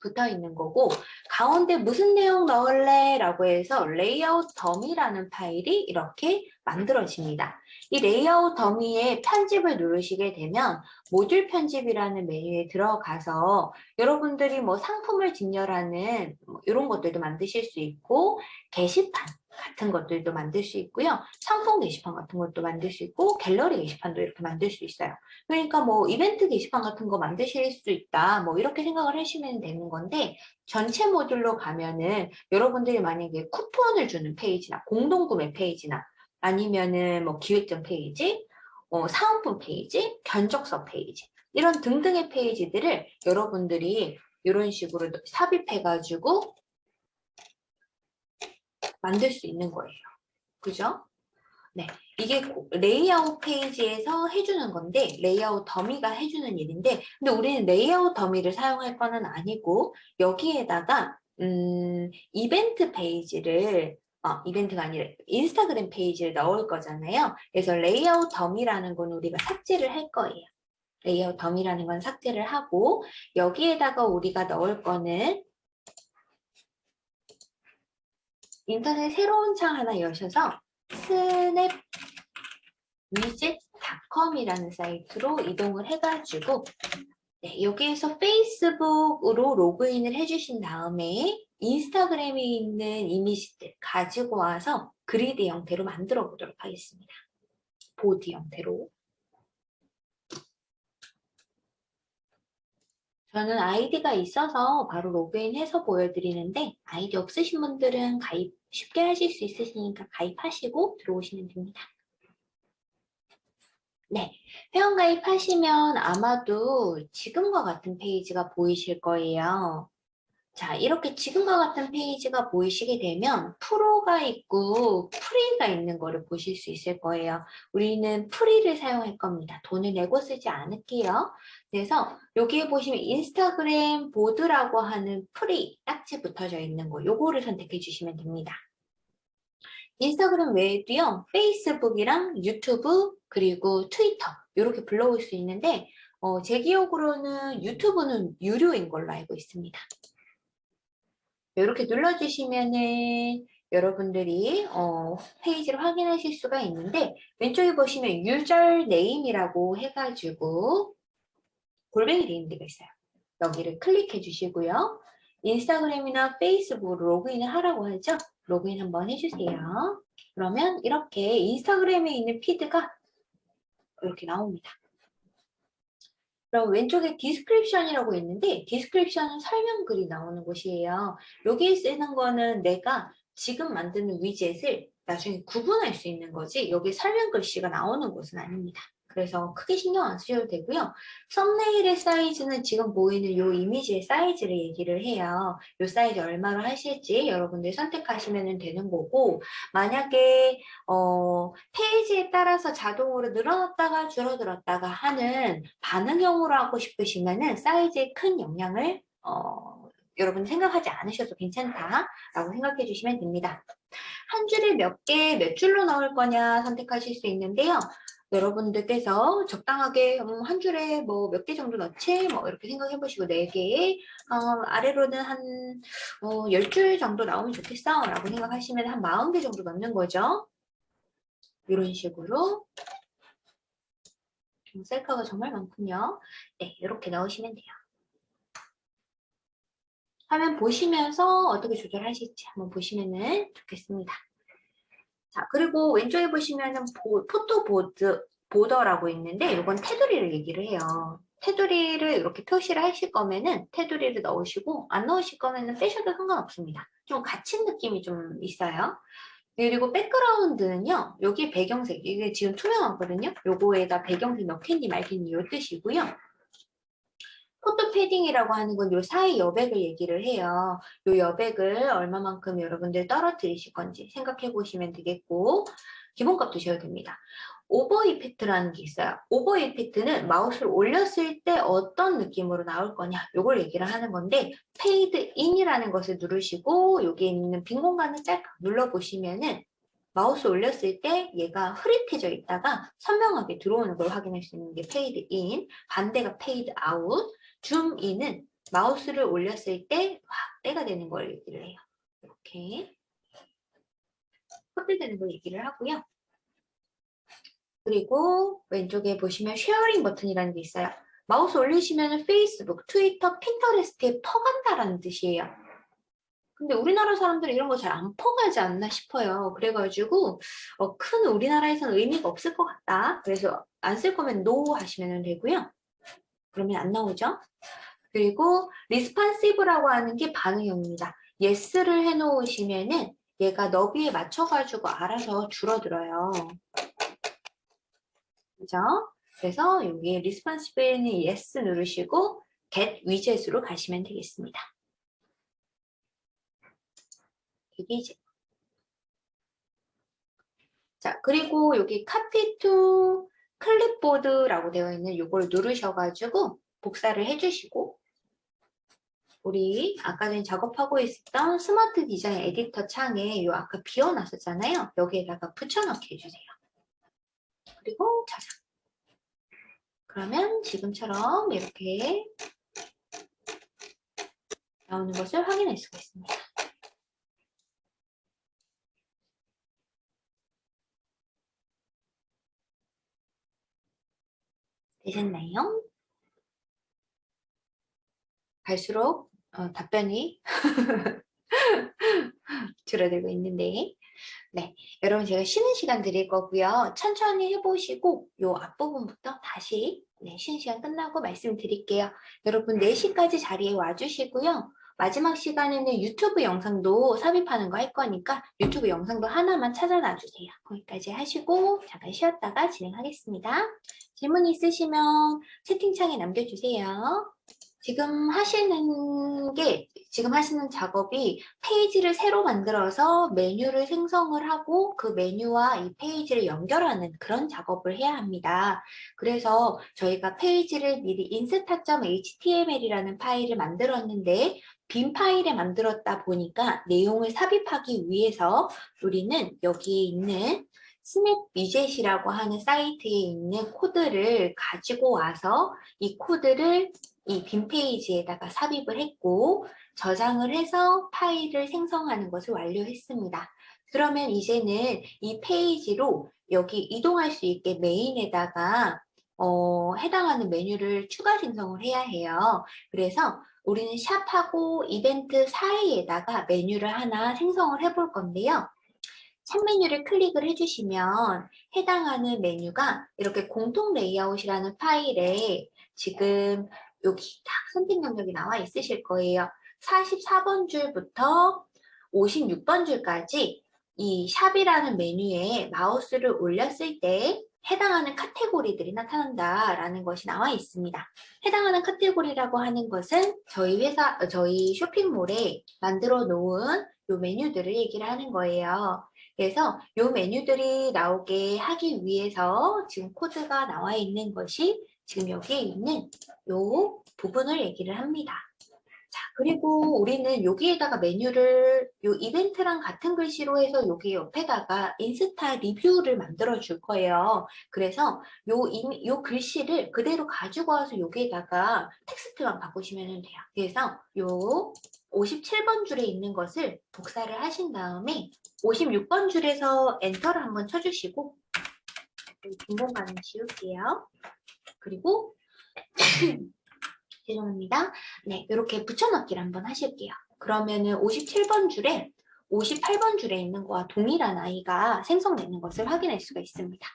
[SPEAKER 1] 붙어 있는 거고 가운데 무슨 내용 넣을래? 라고 해서 레이아웃 더미라는 파일이 이렇게 만들어집니다. 이 레이아웃 더미에 편집을 누르시게 되면 모듈 편집이라는 메뉴에 들어가서 여러분들이 뭐 상품을 진열하는 뭐 이런 것들도 만드실 수 있고 게시판 같은 것들도 만들 수 있고요. 상품 게시판 같은 것도 만들 수 있고 갤러리 게시판도 이렇게 만들 수 있어요. 그러니까 뭐 이벤트 게시판 같은 거 만드실 수 있다. 뭐 이렇게 생각을 하시면 되는 건데 전체 모듈로 가면은 여러분들이 만약에 쿠폰을 주는 페이지나 공동구매 페이지나 아니면은 뭐 기획전 페이지, 어, 사은품 페이지, 견적서 페이지 이런 등등의 페이지들을 여러분들이 이런 식으로 삽입해가지고 만들 수 있는 거예요. 그죠? 네, 이게 레이아웃 페이지에서 해주는 건데 레이아웃 더미가 해주는 일인데 근데 우리는 레이아웃 더미를 사용할 거는 아니고 여기에다가 음, 이벤트 페이지를 어, 이벤트가 아니라 인스타그램 페이지를 넣을 거잖아요. 그래서 레이아웃 더미라는 건 우리가 삭제를 할 거예요. 레이아웃 더미라는 건 삭제를 하고 여기에다가 우리가 넣을 거는 인터넷 새로운 창 하나 여셔서 snapwidget.com이라는 사이트로 이동을 해가지고 네, 여기에서 페이스북으로 로그인을 해주신 다음에 인스타그램에 있는 이미지들 가지고 와서 그리드 형태로 만들어 보도록 하겠습니다. 보드 형태로. 저는 아이디가 있어서 바로 로그인해서 보여드리는데 아이디 없으신 분들은 가입 쉽게 하실 수 있으시니까 가입하시고 들어오시면 됩니다. 네, 회원 가입하시면 아마도 지금과 같은 페이지가 보이실 거예요. 자, 이렇게 지금과 같은 페이지가 보이시게 되면 pro가 있고 free가 있는 거를 보실 수 있을 거예요. 우리는 free를 사용할 겁니다. 돈을 내고 쓰지 않을게요. 그래서 여기에 보시면 인스타그램 보드라고 하는 free 딱지 붙어져 있는 거 요거를 선택해 주시면 됩니다. 인스타그램 외에도요. 페이스북이랑 유튜브 그리고 트위터 이렇게 불러올 수 있는데 어, 제 기억으로는 유튜브는 유료인 걸로 알고 있습니다. 이렇게 눌러주시면은 여러분들이 어, 페이지를 확인하실 수가 있는데 왼쪽에 보시면 username이라고 해가지고 골뱅이 데가 있어요. 여기를 클릭해 주시고요. 인스타그램이나 페이스북 로그인을 하라고 하죠. 로그인 한번 해주세요. 그러면 이렇게 인스타그램에 있는 피드가 이렇게 나옵니다. 그럼 왼쪽에 description이라고 있는데 description은 설명글이 나오는 곳이에요. 여기에 쓰는 거는 내가 지금 만드는 위젯을 나중에 구분할 수 있는 거지 여기 설명 글씨가 나오는 곳은 아닙니다. 그래서 크게 신경 안 쓰셔도 되고요. 썸네일의 사이즈는 지금 보이는 이 이미지의 사이즈를 얘기를 해요. 이 사이즈 얼마로 하실지 여러분들이 선택하시면 되는 거고 만약에 어, 페이지에 따라서 자동으로 늘어났다가 줄어들었다가 하는 반응형으로 하고 싶으시면 은 사이즈에 큰 영향을 어, 여러분 생각하지 않으셔도 괜찮다라고 생각해 주시면 됩니다. 한 줄에 몇 개, 몇 줄로 넣을 거냐 선택하실 수 있는데요. 여러분들께서 적당하게 음, 한 줄에 뭐 몇 개 정도 넣지? 뭐 이렇게 생각해 보시고 네개 어, 아래로는 한 어, 10줄 정도 나오면 좋겠어? 라고 생각하시면 한 40개 정도 넣는 거죠? 이런 식으로. 셀카가 정말 많군요. 네 이렇게 넣으시면 돼요. 화면 보시면서 어떻게 조절하실지 한번 보시면 좋겠습니다 자, 그리고 왼쪽에 보시면은 보, 포토보드, 보더라고 있는데 이건 테두리를 얘기를 해요. 테두리를 이렇게 표시를 하실 거면은 테두리를 넣으시고 안 넣으실 거면은 빼셔도 상관없습니다. 좀 갇힌 느낌이 좀 있어요. 그리고 백그라운드는요. 여기 배경색, 이게 지금 투명하거든요. 요거에다 배경색 넣겠니 말겠니 요 뜻이고요. 패딩이라고 하는 건 요 사이 여백을 얘기를 해요. 요 여백을 얼마만큼 여러분들 떨어뜨리실 건지 생각해 보시면 되겠고 기본값 두셔도 됩니다. hover effect라는 게 있어요. hover effect는 마우스를 올렸을 때 어떤 느낌으로 나올 거냐 요걸 얘기를 하는 건데 fade in이라는 것을 누르시고 여기 있는 빈 공간을 짤 눌러보시면은 마우스 올렸을 때 얘가 흐릿해져 있다가 선명하게 들어오는 걸 확인할 수 있는 게 fade in, 반대가 fade out, zoom in은 마우스를 올렸을 때 확대가 되는 걸 얘기를 해요. 이렇게 확대되는 걸 얘기를 하고요. 그리고 왼쪽에 보시면 sharing 버튼이라는 게 있어요. 마우스 올리시면 페이스북, 트위터, 핀터레스트에 퍼간다라는 뜻이에요. 근데 우리나라 사람들은 이런 거 잘 안 퍼가지 않나 싶어요. 그래가지고 어, 큰 우리나라에서는 의미가 없을 것 같다. 그래서 안 쓸 거면 NO 하시면 되고요. 그러면 안 나오죠. 그리고 리스판시브라고 하는 게 반응형입니다. yes를 해놓으시면 은 얘가 너비에 맞춰가지고 알아서 줄어들어요. 그죠? 그래서 여기 리스판시브에는 yes 누르시고 get widget으로 가시면 되겠습니다. 이게 이제 자 그리고 여기 copy to 클립보드라고 되어 있는 이걸 누르셔가지고 복사를 해주시고 우리 아까 전에 작업하고 있었던 스마트 디자인 에디터 창에 요 아까 비워놨었잖아요. 여기에다가 붙여넣기 해주세요. 그리고 저장. 그러면 지금처럼 이렇게 나오는 것을 확인할 수가 있습니다. 되셨나요? 갈수록 어, 답변이 줄어들고 있는데 네, 여러분 제가 쉬는 시간 드릴 거고요. 천천히 해보시고 요 앞부분부터 다시 네, 쉬는 시간 끝나고 말씀드릴게요. 여러분 4시까지 자리에 와주시고요. 마지막 시간에는 유튜브 영상도 삽입하는 거 할 거니까 유튜브 영상도 하나만 찾아놔 주세요. 거기까지 하시고 잠깐 쉬었다가 진행하겠습니다. 질문 있으시면 채팅창에 남겨주세요. 지금 하시는 게 지금 하시는 작업이 페이지를 새로 만들어서 메뉴를 생성을 하고 그 메뉴와 이 페이지를 연결하는 그런 작업을 해야 합니다. 그래서 저희가 페이지를 미리 insta.html이라는 파일을 만들었는데 빈 파일에 만들었다 보니까 내용을 삽입하기 위해서 우리는 여기 있는 SnapWidget이라고 하는 사이트에 있는 코드를 가지고 와서 이 코드를 이 빈 페이지에다가 삽입을 했고 저장을 해서 파일을 생성하는 것을 완료했습니다. 그러면 이제는 이 페이지로 여기 이동할 수 있게 메인에다가 어, 해당하는 메뉴를 추가 생성을 해야 해요. 그래서 우리는 샵하고 이벤트 사이에다가 메뉴를 하나 생성을 해볼 건데요. 샵 메뉴를 클릭을 해주시면 해당하는 메뉴가 이렇게 공통 레이아웃이라는 파일에 지금 여기 딱 선택 영역이 나와 있으실 거예요. 44번 줄부터 56번 줄까지 이 shop이라는 메뉴에 마우스를 올렸을 때 해당하는 카테고리들이 나타난다라는 것이 나와 있습니다. 해당하는 카테고리라고 하는 것은 저희 회사, 어, 저희 쇼핑몰에 만들어 놓은 요 메뉴들을 얘기를 하는 거예요. 그래서 요 메뉴들이 나오게 하기 위해서 지금 코드가 나와 있는 것이 지금 여기에 있는 요 부분을 얘기를 합니다. 자, 그리고 우리는 여기에다가 메뉴를 요 이벤트랑 같은 글씨로 해서 여기 옆에다가 인스타 리뷰를 만들어 줄 거예요. 그래서 요, 이- 요 글씨를 그대로 가지고 와서 여기에다가 텍스트만 바꾸시면 돼요. 그래서 요 57번 줄에 있는 것을 복사를 하신 다음에 56번 줄에서 엔터를 한번 쳐주시고 빈 공간을 지울게요. 그리고 죄송합니다. 네, 이렇게 붙여넣기를 한번 하실게요. 그러면은 57번 줄에 58번 줄에 있는 거와 동일한 아이가 생성되는 것을 확인할 수가 있습니다.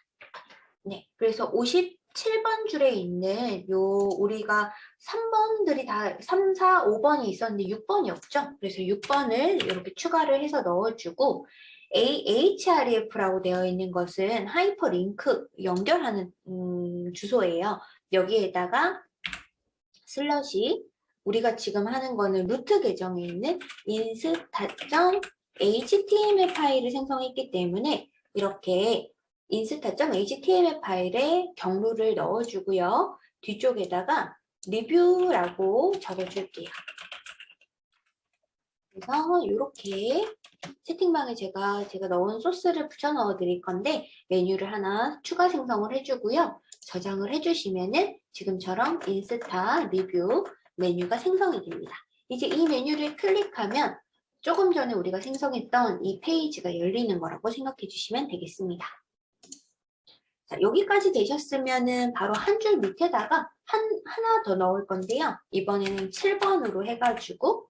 [SPEAKER 1] 네, 그래서 57번 줄에 있는 요 우리가 3번들이 다 3, 4, 5번이 있었는데 6번이 없죠? 그래서 6번을 이렇게 추가를 해서 넣어주고 a href라고 되어 있는 것은 하이퍼링크 연결하는 음, 주소예요. 여기에다가 slash 우리가 지금 하는 거는 루트 계정에 있는 insta.html 파일을 생성했기 때문에 이렇게 insta.html 파일에 경로를 넣어주고요. 뒤쪽에다가 리뷰라고 적어줄게요. 그래서 이렇게 채팅방에 제가 제가 넣은 소스를 붙여 넣어 드릴 건데 메뉴를 하나 추가 생성을 해주고요. 저장을 해주시면은 지금처럼 인스타 리뷰 메뉴가 생성이 됩니다. 이제 이 메뉴를 클릭하면 조금 전에 우리가 생성했던 이 페이지가 열리는 거라고 생각해 주시면 되겠습니다. 자, 여기까지 되셨으면은 바로 한 줄 밑에다가 한, 하나 더 넣을 건데요. 이번에는 7번으로 해가지고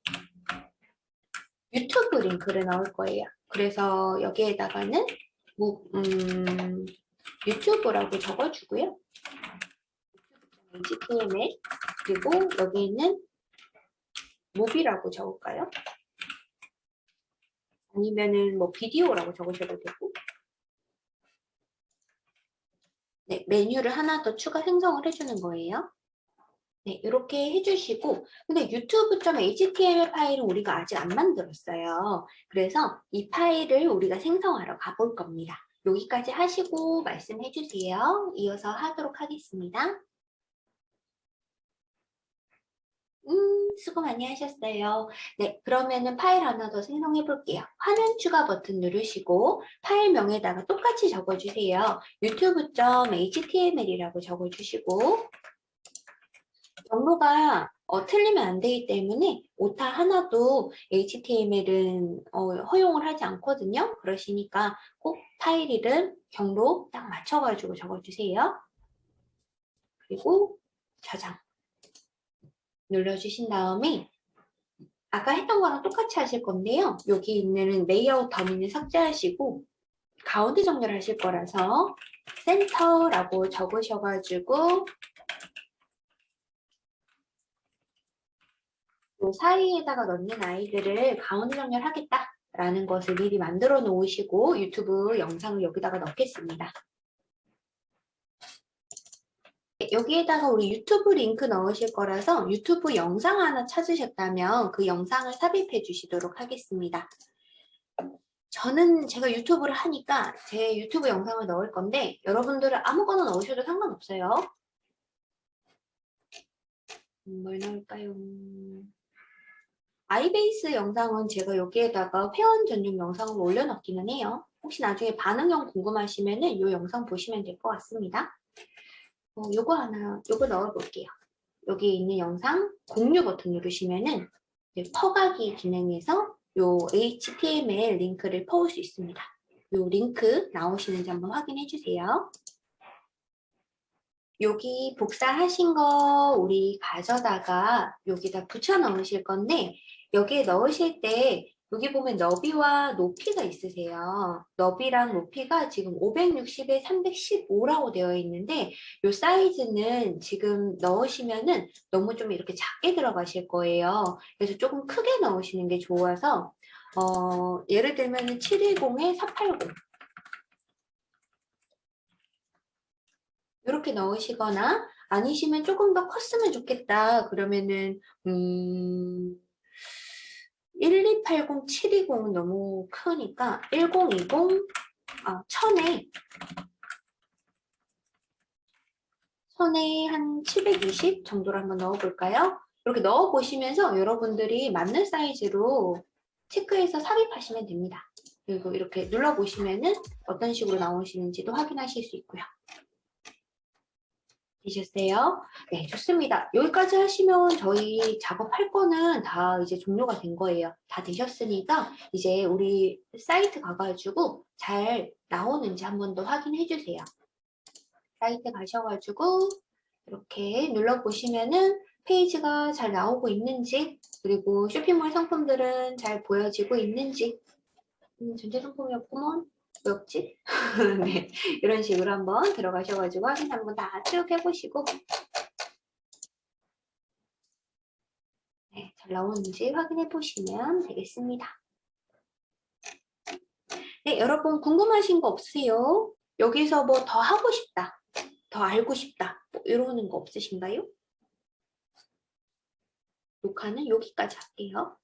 [SPEAKER 1] 유튜브 링크를 넣을 거예요. 그래서 여기에다가는 뭐, 음, 유튜브라고 적어주고요. HTML 그리고 여기 있는 movie라고 적을까요? 아니면은 뭐 비디오라고 적으셔도 되고 네, 메뉴를 하나 더 추가 생성을 해주는 거예요. 네, 이렇게 해주시고 근데 유튜브.html 파일은 우리가 아직 안 만들었어요. 그래서 이 파일을 우리가 생성하러 가볼 겁니다. 여기까지 하시고 말씀해 주세요. 이어서 하도록 하겠습니다. 음, 수고 많이 하셨어요. 네, 그러면은 파일 하나 더 생성해 볼게요. 화면 추가 버튼 누르시고 파일명에다가 똑같이 적어주세요. 유튜브.html이라고 적어주시고 경로가 어, 틀리면 안 되기 때문에 오타 하나도 HTML은 어, 허용을 하지 않거든요. 그러시니까 꼭 파일 이름, 경로 딱 맞춰가지고 적어주세요. 그리고 저장 눌러주신 다음에 아까 했던 거랑 똑같이 하실 건데요. 여기 있는 레이아웃 더미는 삭제하시고 가운데 정렬 하실 거라서 center라고 적으셔가지고 요 사이에다가 넣는 아이들을 가운데 정렬 하겠다라는 것을 미리 만들어 놓으시고 유튜브 영상을 여기다가 넣겠습니다. 여기에다가 우리 유튜브 링크 넣으실 거라서 유튜브 영상 하나 찾으셨다면 그 영상을 삽입해 주시도록 하겠습니다. 저는 제가 유튜브를 하니까 제 유튜브 영상을 넣을 건데 여러분들은 아무거나 넣으셔도 상관없어요. 음, 뭘 넣을까요? 아이베이스 영상은 제가 여기에다가 회원 전용 영상을 올려놨기는 해요. 혹시 나중에 반응형 궁금하시면 은 이 영상 보시면 될 것 같습니다. 어, 요거 하나, 요거 넣어볼게요. 여기 있는 영상 공유 버튼 누르시면은 퍼가기 기능에서 요 HTML 링크를 퍼올 수 있습니다. 요 링크 나오시는지 한번 확인해 주세요. 여기 복사하신 거 우리 가져다가 여기다 붙여 넣으실 건데 여기에 넣으실 때 여기 보면 너비와 높이가 있으세요. 너비랑 높이가 지금 560에 315라고 되어 있는데 이 사이즈는 지금 넣으시면 은 너무 좀 이렇게 작게 들어가실 거예요. 그래서 조금 크게 넣으시는 게 좋아서 어, 예를 들면 710에 480 이렇게 넣으시거나 아니시면 조금 더 컸으면 좋겠다. 그러면은 음 1280, 720은 너무 크니까 1020, 아, 1000에 1000에 한 720 정도로 한번 넣어볼까요? 이렇게 넣어보시면서 여러분들이 맞는 사이즈로 체크해서 삽입하시면 됩니다. 그리고 이렇게 눌러보시면 은 어떤 식으로 나오시는지도 확인하실 수 있고요. 되셨어요? 네, 좋습니다. 여기까지 하시면 저희 작업할 거는 다 이제 종료가 된 거예요. 다 되셨으니까 이제 우리 사이트 가가지고 잘 나오는지 한 번 더 확인해 주세요. 사이트 가셔가지고 이렇게 눌러보시면은 페이지가 잘 나오고 있는지 그리고 쇼핑몰 상품들은 잘 보여지고 있는지 음, 전자상품이었구먼 뭐였지? 네, 이런 식으로 한번 들어가셔가지고 확인 한번 다 쭉 해보시고 네, 잘 나오는지 확인해 보시면 되겠습니다. 네, 여러분 궁금하신 거 없으세요? 여기서 뭐 더 하고 싶다, 더 알고 싶다 뭐 이러는 거 없으신가요? 녹화는 여기까지 할게요.